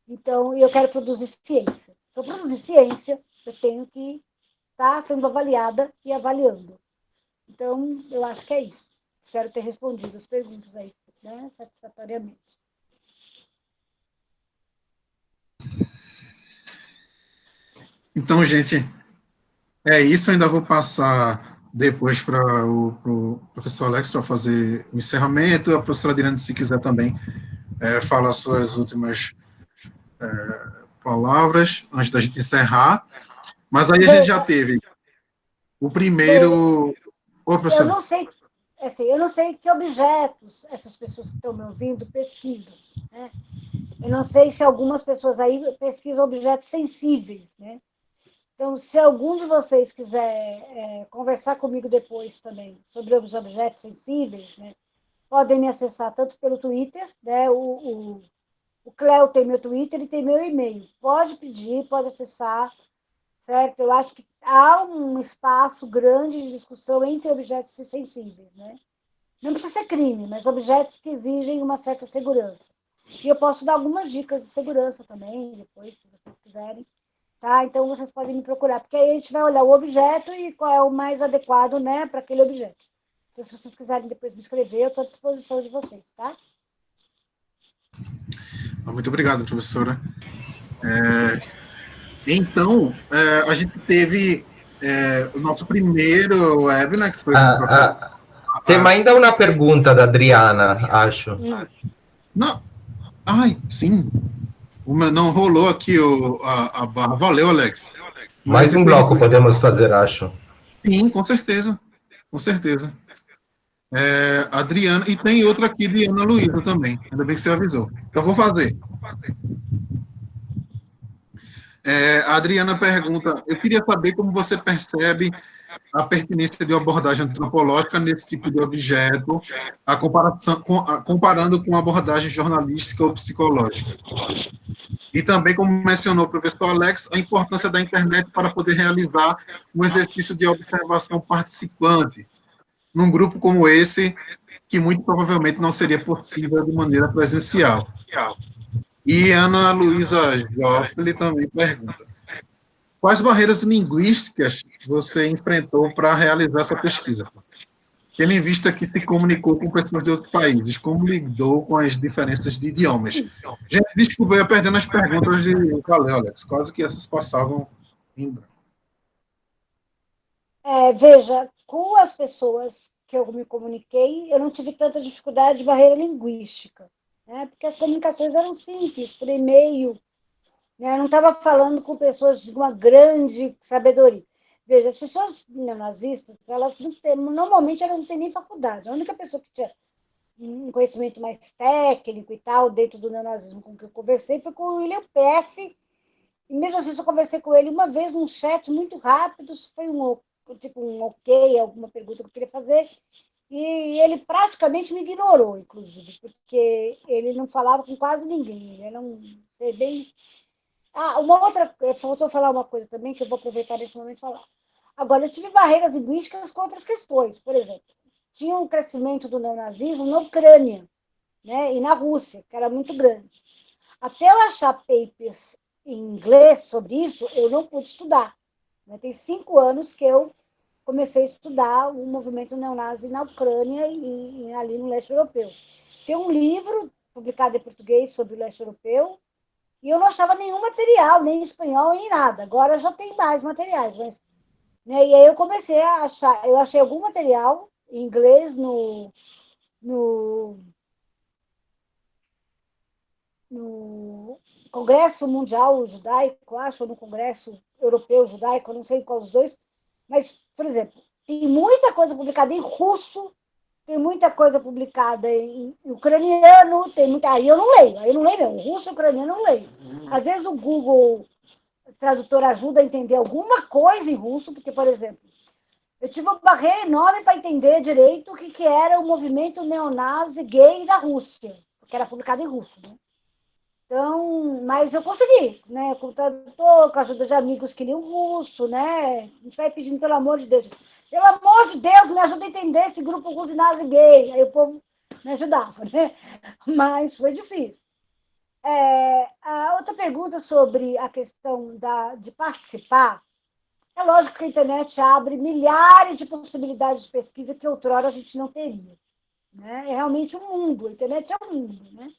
S2: Então, eu quero produzir ciência. Para produzir ciência, eu tenho que estar tá sendo avaliada e avaliando. Então, eu acho que é isso. Espero ter respondido as perguntas aí, né, satisfatoriamente.
S1: Então, gente, é isso. Eu ainda vou passar depois para o pro professor Alex para fazer o encerramento. A professora Adriana, se quiser também, é, fala suas últimas é, palavras antes da gente encerrar. Mas aí a gente já teve o primeiro...
S2: Ô, professor. Eu não sei, assim, eu não sei que objetos essas pessoas que estão me ouvindo pesquisam. Né? Eu não sei se algumas pessoas aí pesquisam objetos sensíveis, né? Então, se algum de vocês quiser é, conversar comigo depois também sobre os objetos sensíveis, né, podem me acessar tanto pelo Twitter, né, o, o, o Cleo tem meu Twitter e tem meu e-mail. Pode pedir, pode acessar, certo? Eu acho que há um espaço grande de discussão entre objetos sensíveis, né? Não precisa ser crime, mas objetos que exigem uma certa segurança. E eu posso dar algumas dicas de segurança também, depois, se vocês quiserem. Tá? Então, vocês podem me procurar, porque aí a gente vai olhar o objeto e qual é o mais adequado né, para aquele objeto. Então, se vocês quiserem depois me escrever, eu estou à disposição de vocês, tá?
S1: Muito obrigado, professora. É, então, é, a gente teve é, o nosso primeiro web, né, que foi...
S3: Ah, ah, tem ainda uma pergunta da Adriana, acho. Hum.
S1: Não, ai, sim, uma, não rolou aqui o, a, a barra. Valeu, Alex.
S3: Mais um bloco podemos fazer, acho.
S1: Sim, com certeza. Com certeza. É, Adriana, e tem outra aqui de Ana Luísa também. Ainda bem que você avisou. Então, vou fazer. É, a Adriana pergunta, eu queria saber como você percebe a pertinência de uma abordagem antropológica nesse tipo de objeto, a comparação, com, a, comparando com a abordagem jornalística ou psicológica. E também, como mencionou o professor Alex, a importância da internet para poder realizar um exercício de observação participante, num grupo como esse, que muito provavelmente não seria possível de maneira presencial. E Ana Luísa Joffre também pergunta, Quais barreiras linguísticas você enfrentou para realizar essa pesquisa? Tendo em vista que se comunicou com pessoas de outros países, como lidou com as diferenças de idiomas? Gente, desculpa, eu ia perdendo as perguntas de Valeu, Alex, quase que essas passavam em branco.
S2: É, veja, com as pessoas que eu me comuniquei, eu não tive tanta dificuldade de barreira linguística, né? porque as comunicações eram simples, por e-mail, né? Eu não estava falando com pessoas de uma grande sabedoria. Veja, as pessoas neonazistas, elas não têm, normalmente elas não têm nem faculdade. A única pessoa que tinha um conhecimento mais técnico e tal, dentro do neonazismo com que eu conversei, foi com o William Pesce. E mesmo assim, eu conversei com ele uma vez num chat muito rápido, foi um, tipo, um ok, alguma pergunta que eu queria fazer, e ele praticamente me ignorou, inclusive, porque ele não falava com quase ninguém, ele era um ser bem ah, uma outra, faltou falar uma coisa também, que eu vou aproveitar nesse momento e falar. Agora, eu tive barreiras linguísticas com outras questões. Por exemplo, tinha um crescimento do neonazismo na Ucrânia né, e na Rússia, que era muito grande. Até eu achar papers em inglês sobre isso, eu não pude estudar. Né? Tem cinco anos que eu comecei a estudar o movimento neonazi na Ucrânia e, e ali no leste europeu. Tem um livro publicado em português sobre o leste europeu, e eu não achava nenhum material, nem em espanhol, nem nada. Agora já tem mais materiais. Mas, né, e aí eu comecei a achar, eu achei algum material em inglês no, no, no Congresso Mundial Judaico, acho, ou no Congresso Europeu Judaico, não sei qual dos dois, mas, por exemplo, tem muita coisa publicada em russo tem muita coisa publicada em, ucraniano, tem muita. Aí eu não leio, aí eu não leio mesmo. Russo e ucraniano eu não leio. Uhum. Às vezes o Google Tradutor ajuda a entender alguma coisa em russo, porque, por exemplo, eu tive uma barreira enorme para entender direito o que, que era o movimento neonazi gay da Rússia, porque era publicado em russo. Né? Então, mas eu consegui, né? Tradutor, com a ajuda de amigos que liam russo, né? A gente vai pedindo, pelo amor de Deus. Pelo amor de Deus, me ajuda a entender esse grupo nazi gay. Aí o povo me ajudava, né? (laughs) Mas foi difícil. É, a outra pergunta sobre a questão da, de participar, é lógico que a internet abre milhares de possibilidades de pesquisa que outrora a gente não teria. Né? É realmente um mundo, a internet é um mundo. Né?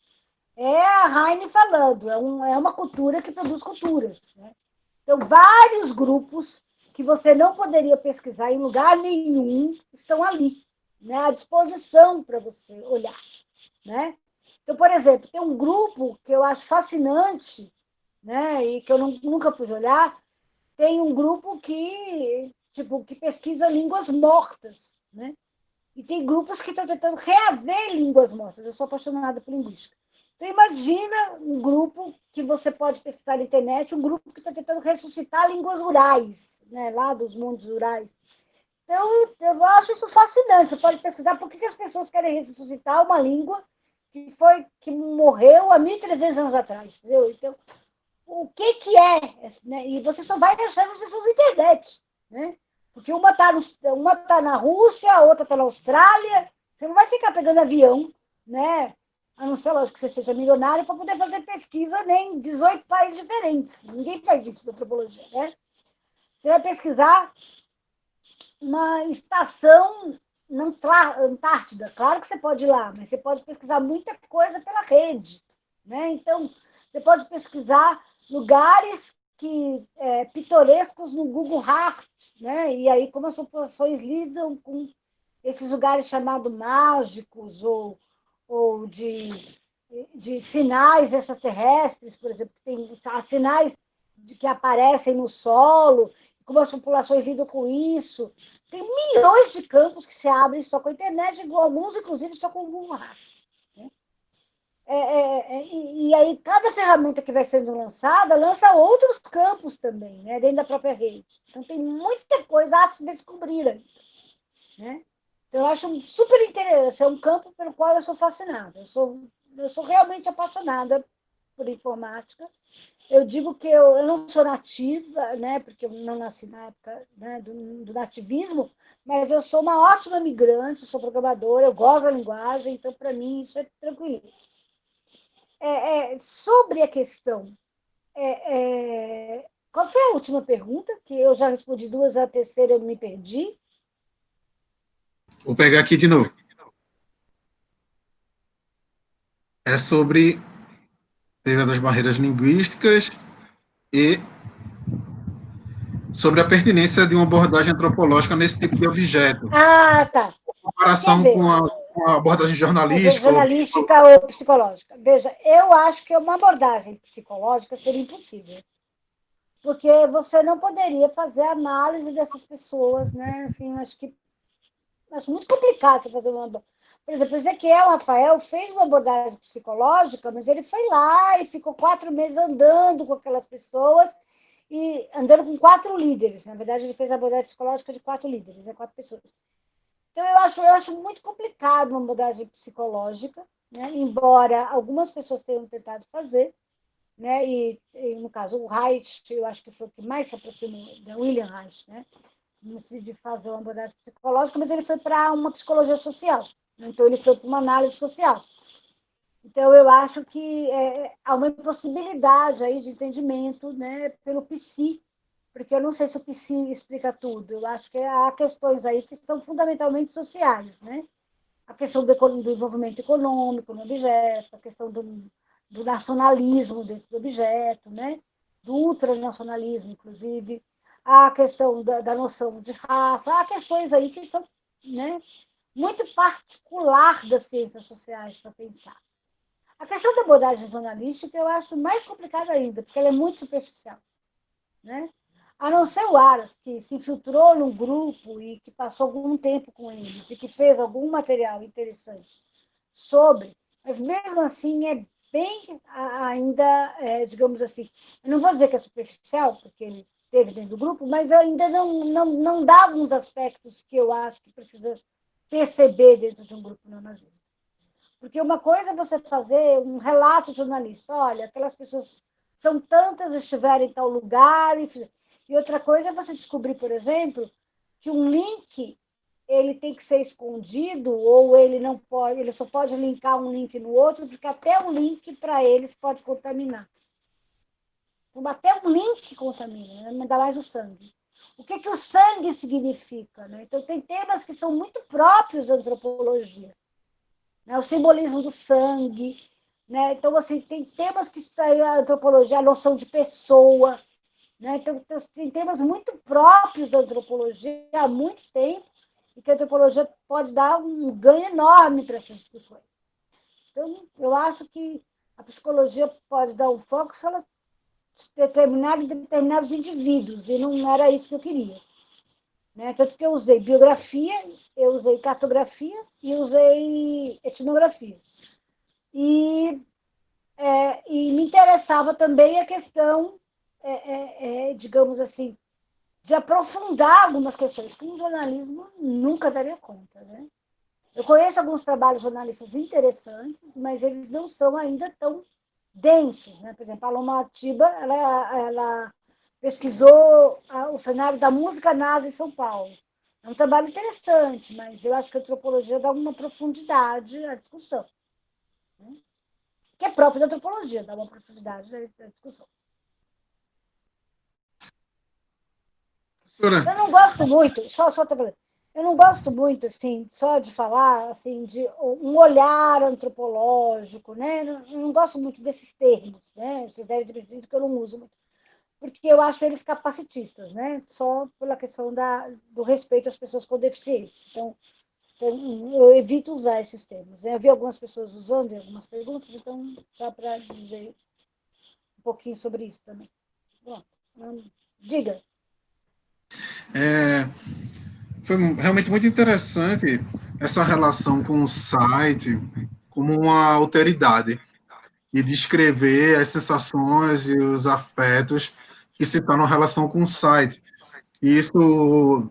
S2: É a Heine falando, é, um, é uma cultura que produz culturas. Né? Então, vários grupos que você não poderia pesquisar em lugar nenhum estão ali, né? à disposição para você olhar. Né? Então, por exemplo, tem um grupo que eu acho fascinante, né? e que eu não, nunca pude olhar, tem um grupo que, tipo, que pesquisa línguas mortas, né? E tem grupos que estão tentando reaver línguas mortas. Eu sou apaixonada por linguística. Então, imagina um grupo que você pode pesquisar na internet, um grupo que está tentando ressuscitar línguas rurais, né, lá dos mundos rurais. Então, eu acho isso fascinante. Você pode pesquisar por que, que as pessoas querem ressuscitar uma língua que foi que morreu há 1.300 anos atrás. Entendeu? Então, o que, que é, né? e você só vai achar essas pessoas na internet, né? Porque uma está tá na Rússia, a outra está na Austrália, você não vai ficar pegando avião, né? A não ser, lógico, que você seja milionário para poder fazer pesquisa nem em 18 países diferentes. Ninguém faz isso na antropologia, né? Você vai pesquisar uma estação na Antártida. Claro que você pode ir lá, mas você pode pesquisar muita coisa pela rede, né? Então, você pode pesquisar lugares que é, pitorescos no Google Earth, né? E aí como as populações lidam com esses lugares chamados mágicos ou, ou de, de sinais extraterrestres, por exemplo, tem sinais de que aparecem no solo, como as populações lidam com isso. Tem milhões de campos que se abrem só com a internet, alguns, inclusive, só com o Google Earth. É, é, é, e, e, aí, cada ferramenta que vai sendo lançada lança outros campos também, né, dentro da própria rede. Então, tem muita coisa a se descobrir ainda. Né? Eu acho super interessante, é um campo pelo qual eu sou fascinada. Eu sou, eu sou realmente apaixonada por informática. Eu digo que eu, eu não sou nativa, né, porque eu não nasci na época né, do, do nativismo, mas eu sou uma ótima migrante, sou programadora, eu gosto da linguagem, então, para mim, isso é tranquilo é, é, sobre a questão, é, é, qual foi a última pergunta? Que eu já respondi duas, a terceira eu me perdi.
S1: Vou pegar aqui de novo. É sobre teoria das barreiras linguísticas e sobre a pertinência de uma abordagem antropológica nesse tipo de objeto.
S2: Ah, tá.
S1: Em comparação com a uma abordagem jornalística?
S2: Jornalística ou... ou psicológica. Veja, eu acho que uma abordagem psicológica seria impossível. Porque você não poderia fazer análise dessas pessoas, né? Assim, acho que acho muito complicado você fazer uma. Por exemplo, Ezequiel Rafael fez uma abordagem psicológica, mas ele foi lá e ficou quatro meses andando com aquelas pessoas e andando com quatro líderes. Na verdade, ele fez a abordagem psicológica de quatro líderes, né? quatro pessoas. Então, eu acho, eu acho muito complicado uma abordagem psicológica, né? embora algumas pessoas tenham tentado fazer, né? e, e no caso, o Reich, eu acho que foi o que mais se aproximou, da William Reich, né? De fazer uma abordagem psicológica, mas ele foi para uma psicologia social, então ele foi para uma análise social. Então, eu acho que é, há uma impossibilidade aí de entendimento né, pelo psi porque eu não sei se o PC explica tudo. Eu acho que há questões aí que são fundamentalmente sociais, né? A questão do, do envolvimento econômico no objeto, a questão do, do nacionalismo dentro do objeto, né? Do ultranacionalismo, inclusive, a questão da, da noção de raça, há questões aí que são né, muito particular das ciências sociais para pensar. A questão da abordagem jornalística eu acho mais complicada ainda, porque ela é muito superficial. Né? a não ser o Aras, que se infiltrou num grupo e que passou algum tempo com eles e que fez algum material interessante sobre, mas mesmo assim é bem ainda, é, digamos assim, eu não vou dizer que é superficial, porque ele teve dentro do grupo, mas ainda não, não, não dá alguns aspectos que eu acho que precisa perceber dentro de um grupo neonazista. Porque uma coisa é você fazer um relato jornalista, olha, aquelas pessoas são tantas, estiveram em tal lugar, e e outra coisa é você descobrir, por exemplo, que um link ele tem que ser escondido ou ele não pode, ele só pode linkar um link no outro, porque até um link para eles pode contaminar. Até um link contamina, né? ainda mais o sangue. O que, que o sangue significa? Né? Então, tem temas que são muito próprios da antropologia. Né? O simbolismo do sangue. Né? Então, assim, tem temas que a antropologia, a noção de pessoa. Né? Então, tem temas muito próprios da antropologia há muito tempo e que a antropologia pode dar um ganho enorme para essas discussões. Então, eu acho que a psicologia pode dar um foco se ela determinar determinados indivíduos, e não era isso que eu queria. Né? Tanto que eu usei biografia, eu usei cartografia e usei etnografia. E, é, e me interessava também a questão, é, é, é digamos assim, de aprofundar algumas questões que um jornalismo nunca daria conta. Né? Eu conheço alguns trabalhos jornalistas interessantes, mas eles não são ainda tão densos. Né? Por exemplo, a Paloma Atiba, ela, ela pesquisou o cenário da música nazi em São Paulo. É um trabalho interessante, mas eu acho que a antropologia dá uma profundidade à discussão. Né? Que é próprio da antropologia, dá uma profundidade à discussão. Eu não gosto muito, só, só falando, eu não gosto muito, assim, só de falar, assim, de um olhar antropológico, né? Eu não gosto muito desses termos, né? Vocês devem ter percebido que eu não uso muito, porque eu acho eles capacitistas, né? Só pela questão da, do respeito às pessoas com deficiência. Então, então eu evito usar esses termos. Né? Eu vi algumas pessoas usando em algumas perguntas, então dá para dizer um pouquinho sobre isso também. Pronto. Diga.
S1: É, foi realmente muito interessante essa relação com o site como uma alteridade e descrever as sensações e os afetos que se estão na relação com o site. E isso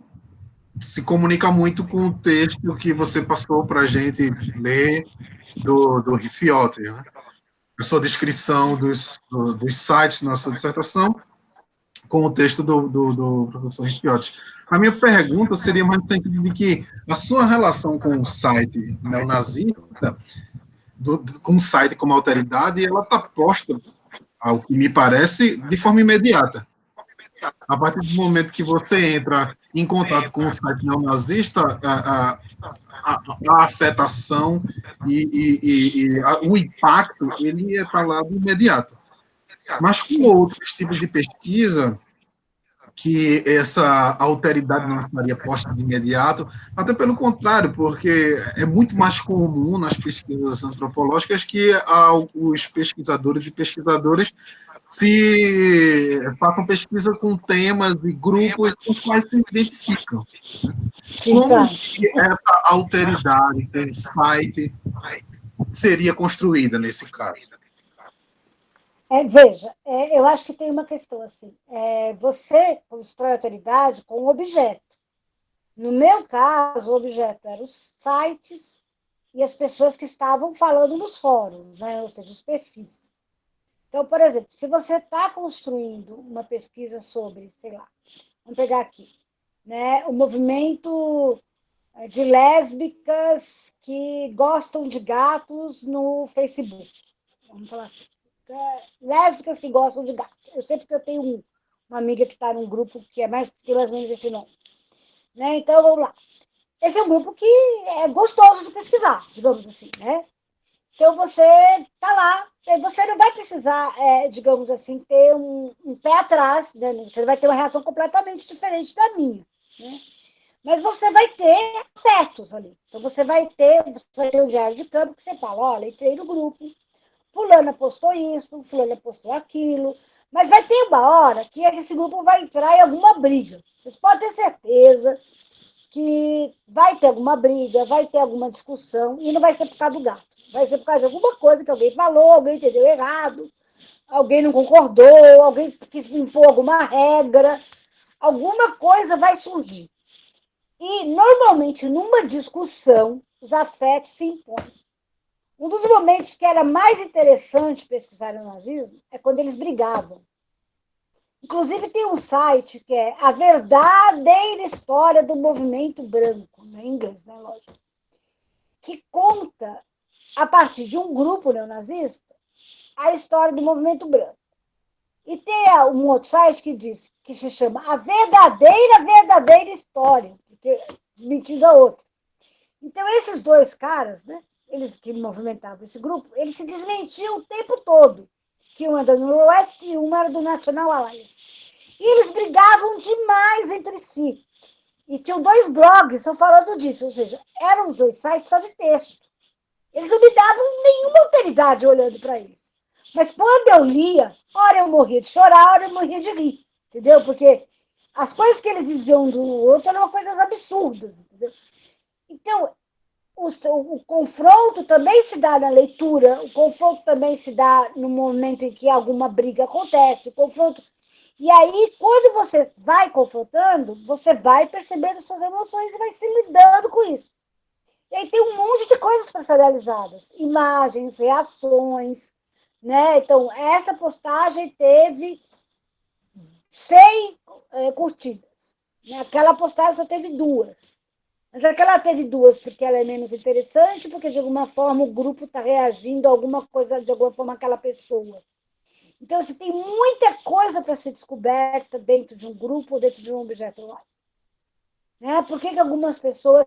S1: se comunica muito com o texto que você passou para a gente ler do, do Rifiotti, né? a sua descrição dos, do, dos sites na sua dissertação, com o texto do, do, do professor Rifiotti. A minha pergunta seria mais no sentido de que a sua relação com o site neonazista, do, com o site como alteridade, ela está posta, ao que me parece, de forma imediata. A partir do momento que você entra em contato com o site neonazista, a, a, a, a afetação e, e, e, e o impacto, ele está lá de imediato. Mas com outros tipos de pesquisa, que essa alteridade não estaria posta de imediato, até pelo contrário, porque é muito mais comum nas pesquisas antropológicas que os pesquisadores e pesquisadoras se façam pesquisa com temas e grupos com os quais se identificam. Como essa alteridade o site seria construída nesse caso?
S2: É, veja, é, eu acho que tem uma questão assim. É, você constrói autoridade com objeto. No meu caso, o objeto eram os sites e as pessoas que estavam falando nos fóruns, né? ou seja, os perfis. Então, por exemplo, se você está construindo uma pesquisa sobre, sei lá, vamos pegar aqui, né, o movimento é, de lésbicas que gostam de gatos no Facebook. Vamos falar assim lésbicas que gostam de gato. Eu sei porque eu tenho um, uma amiga que está num grupo que é mais que ou menos esse nome. Né? Então, vamos lá. Esse é um grupo que é gostoso de pesquisar, digamos assim, né? Então, você está lá, você não vai precisar, é, digamos assim, ter um, um, pé atrás, né? você vai ter uma reação completamente diferente da minha, né? Mas você vai ter afetos ali. Então, você vai ter, você vai ter um diário de campo que você fala, olha, entrei no grupo, fulana postou isso, fulana postou aquilo, mas vai ter uma hora que esse grupo vai entrar em alguma briga. Vocês podem ter certeza que vai ter alguma briga, vai ter alguma discussão, e não vai ser por causa do gato. Vai ser por causa de alguma coisa que alguém falou, alguém entendeu errado, alguém não concordou, alguém quis impor alguma regra, alguma coisa vai surgir. E, normalmente, numa discussão, os afetos se impõem. Um dos momentos que era mais interessante pesquisar o nazismo é quando eles brigavam. Inclusive, tem um site que é A Verdadeira História do Movimento Branco, né, em inglês, né, lógico, que conta, a partir de um grupo neonazista, a história do movimento branco. E tem um outro site que diz, que se chama A Verdadeira, Verdadeira História, porque mentindo a outra. Então, esses dois caras, né, eles que movimentavam esse grupo, eles se desmentiam o tempo todo que um era do Noroeste e um era do National Alliance. E eles brigavam demais entre si. E tinham dois blogs só falando disso, ou seja, eram dois sites só de texto. Eles não me davam nenhuma autoridade olhando para eles. Mas quando eu lia, ora eu morria de chorar, ora eu morria de rir, entendeu? Porque as coisas que eles diziam do outro eram coisas absurdas, entendeu? Então, o, o, confronto também se dá na leitura, o confronto também se dá no momento em que alguma briga acontece, o confronto. E aí, quando você vai confrontando, você vai percebendo suas emoções e vai se lidando com isso. E aí tem um monte de coisas para ser realizadas, imagens, reações, né? Então, essa postagem teve 100 é, curtidas. Né? Aquela postagem só teve duas. Mas aquela teve duas porque ela é menos interessante, porque de alguma forma o grupo está reagindo a alguma coisa, de alguma forma, aquela pessoa. Então, você tem muita coisa para ser descoberta dentro de um grupo, dentro de um objeto lá. Né? Por que, que algumas pessoas,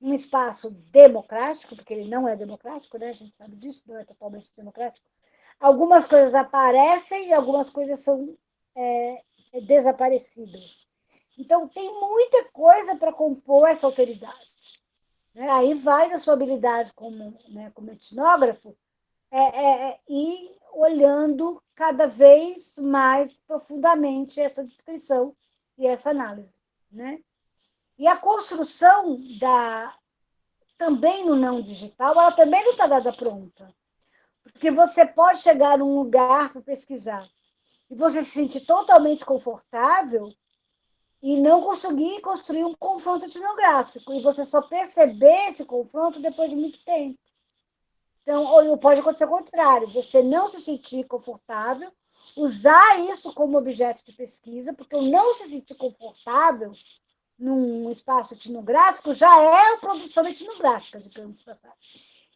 S2: num espaço democrático, porque ele não é democrático, né? a gente sabe disso, não é totalmente democrático, algumas coisas aparecem e algumas coisas são é, desaparecidas. Então, tem muita coisa para compor essa autoridade. Né? Aí vai da sua habilidade como, né, como etnógrafo é, é, é, ir olhando cada vez mais profundamente essa descrição e essa análise. Né? E a construção da também no não digital, ela também não está dada pronta. Porque você pode chegar num lugar para pesquisar e você se sentir totalmente confortável e não conseguir construir um confronto etnográfico. E você só perceber esse confronto depois de muito tempo. Então, ou pode acontecer o contrário, você não se sentir confortável, usar isso como objeto de pesquisa, porque o não se sentir confortável num espaço etnográfico já é a produção etnográfica, digamos assim.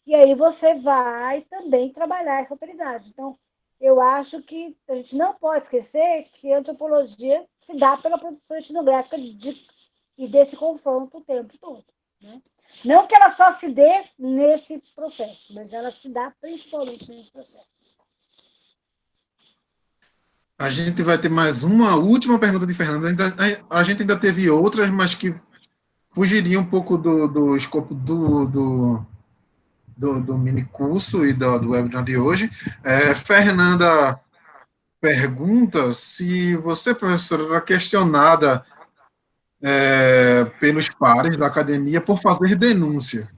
S2: E aí você vai também trabalhar essa autoridade. Então, eu acho que a gente não pode esquecer que a antropologia se dá pela produção etnográfica de, e desse confronto o tempo todo. Né? Não que ela só se dê nesse processo, mas ela se dá principalmente nesse processo.
S1: A gente vai ter mais uma última pergunta de Fernanda. a gente ainda teve outras, mas que fugiriam um pouco do, do escopo do, do do, do mini curso e do, do webinar de hoje. É, Fernanda pergunta se você, professora, era questionada é, pelos pares da academia por fazer denúncia.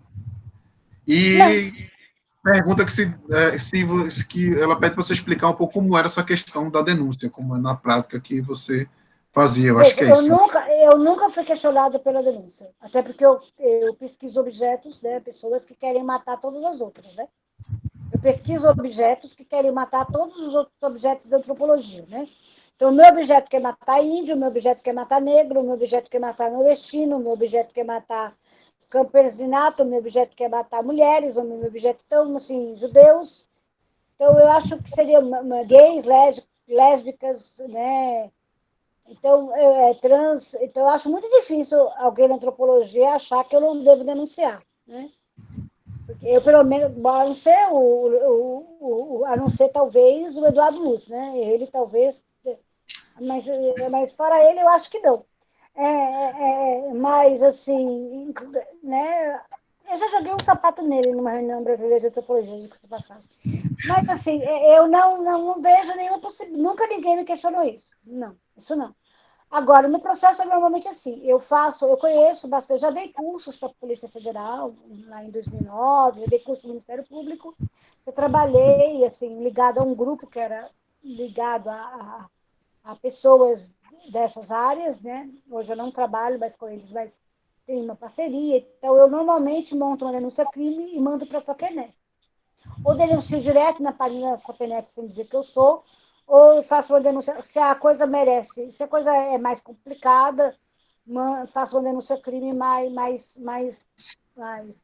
S1: E Não. pergunta que se, é, se que ela pede para você explicar um pouco como era essa questão da denúncia, como é na prática que você fazia. Eu acho que é
S2: eu
S1: isso.
S2: Nunca, eu nunca fui questionada pela denúncia. Até porque eu, eu pesquiso objetos, né? Pessoas que querem matar todas as outras, né? Eu pesquiso objetos que querem matar todos os outros objetos da antropologia, né? Então, meu objeto quer matar índio, meu objeto quer matar negro, meu objeto quer matar nordestino, meu objeto quer matar campesinato, o meu objeto quer matar mulheres, o meu objeto, então, assim, judeus. Então, eu acho que seria gays, lésbicas, né? Então, é, trans, então, eu acho muito difícil alguém na antropologia achar que eu não devo denunciar. Né? Porque eu, pelo menos, a não ser, o, o, o, a não ser talvez o Eduardo Luz, né? ele talvez, mas, mas para ele eu acho que não. É, é, é mas, assim, né? Eu já joguei um sapato nele numa reunião brasileira de antropologia de passagem. Mas, assim, é, eu não, não, não vejo nenhuma possibilidade. Nunca ninguém me questionou isso. Não, isso não. Agora, no processo é normalmente assim, eu faço, eu conheço bastante, eu já dei cursos para a Polícia Federal, lá em 2009, eu dei curso no Ministério Público, eu trabalhei, assim, ligado a um grupo que era ligado a, a, a pessoas dessas áreas, né? Hoje eu não trabalho mais com eles, mas tem uma parceria. Então, eu normalmente monto uma denúncia crime e mando para a Sapenet. Ou denuncio direto na página da Sapenet sem dizer que eu sou, ou faço uma denúncia, se a coisa merece, se a coisa é mais complicada, faço uma denúncia crime mais, mais, mais, mais,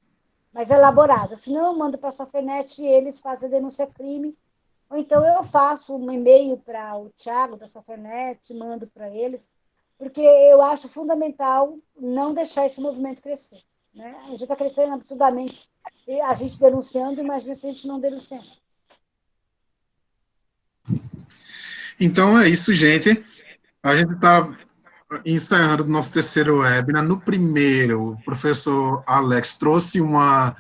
S2: mais elaborada. Se não, eu mando para a Sofenet e eles fazem a denúncia crime. Ou então eu faço um e-mail para o Thiago da Sofenet, mando para eles, porque eu acho fundamental não deixar esse movimento crescer. Né? A gente está crescendo absurdamente, a gente denunciando, imagina se a gente não denunciando.
S1: Então é isso, gente. A gente está encerrando o nosso terceiro webinar. No primeiro, o professor Alex trouxe uma,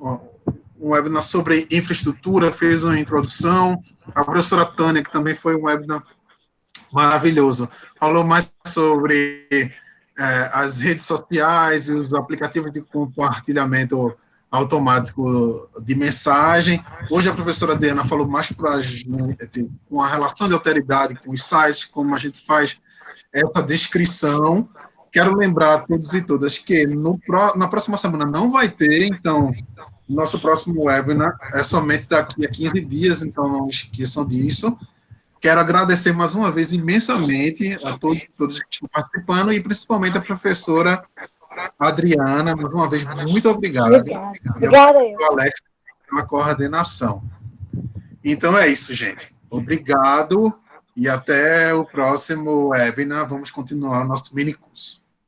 S1: um webinar sobre infraestrutura, fez uma introdução. A professora Tânia, que também foi um webinar maravilhoso, falou mais sobre é, as redes sociais e os aplicativos de compartilhamento automático de mensagem. Hoje a professora Diana falou mais para a gente, com a relação de alteridade com os sites, como a gente faz essa descrição. Quero lembrar a todos e todas que no, na próxima semana não vai ter, então, nosso próximo webinar é somente daqui a 15 dias, então não esqueçam disso. Quero agradecer mais uma vez imensamente a todos, todos que estão participando e principalmente a professora Adriana, mais uma vez, muito obrigado.
S2: Obrigada.
S1: Alex, pela coordenação. Então é isso, gente. Obrigado e até o próximo webinar. Vamos continuar o nosso mini curso.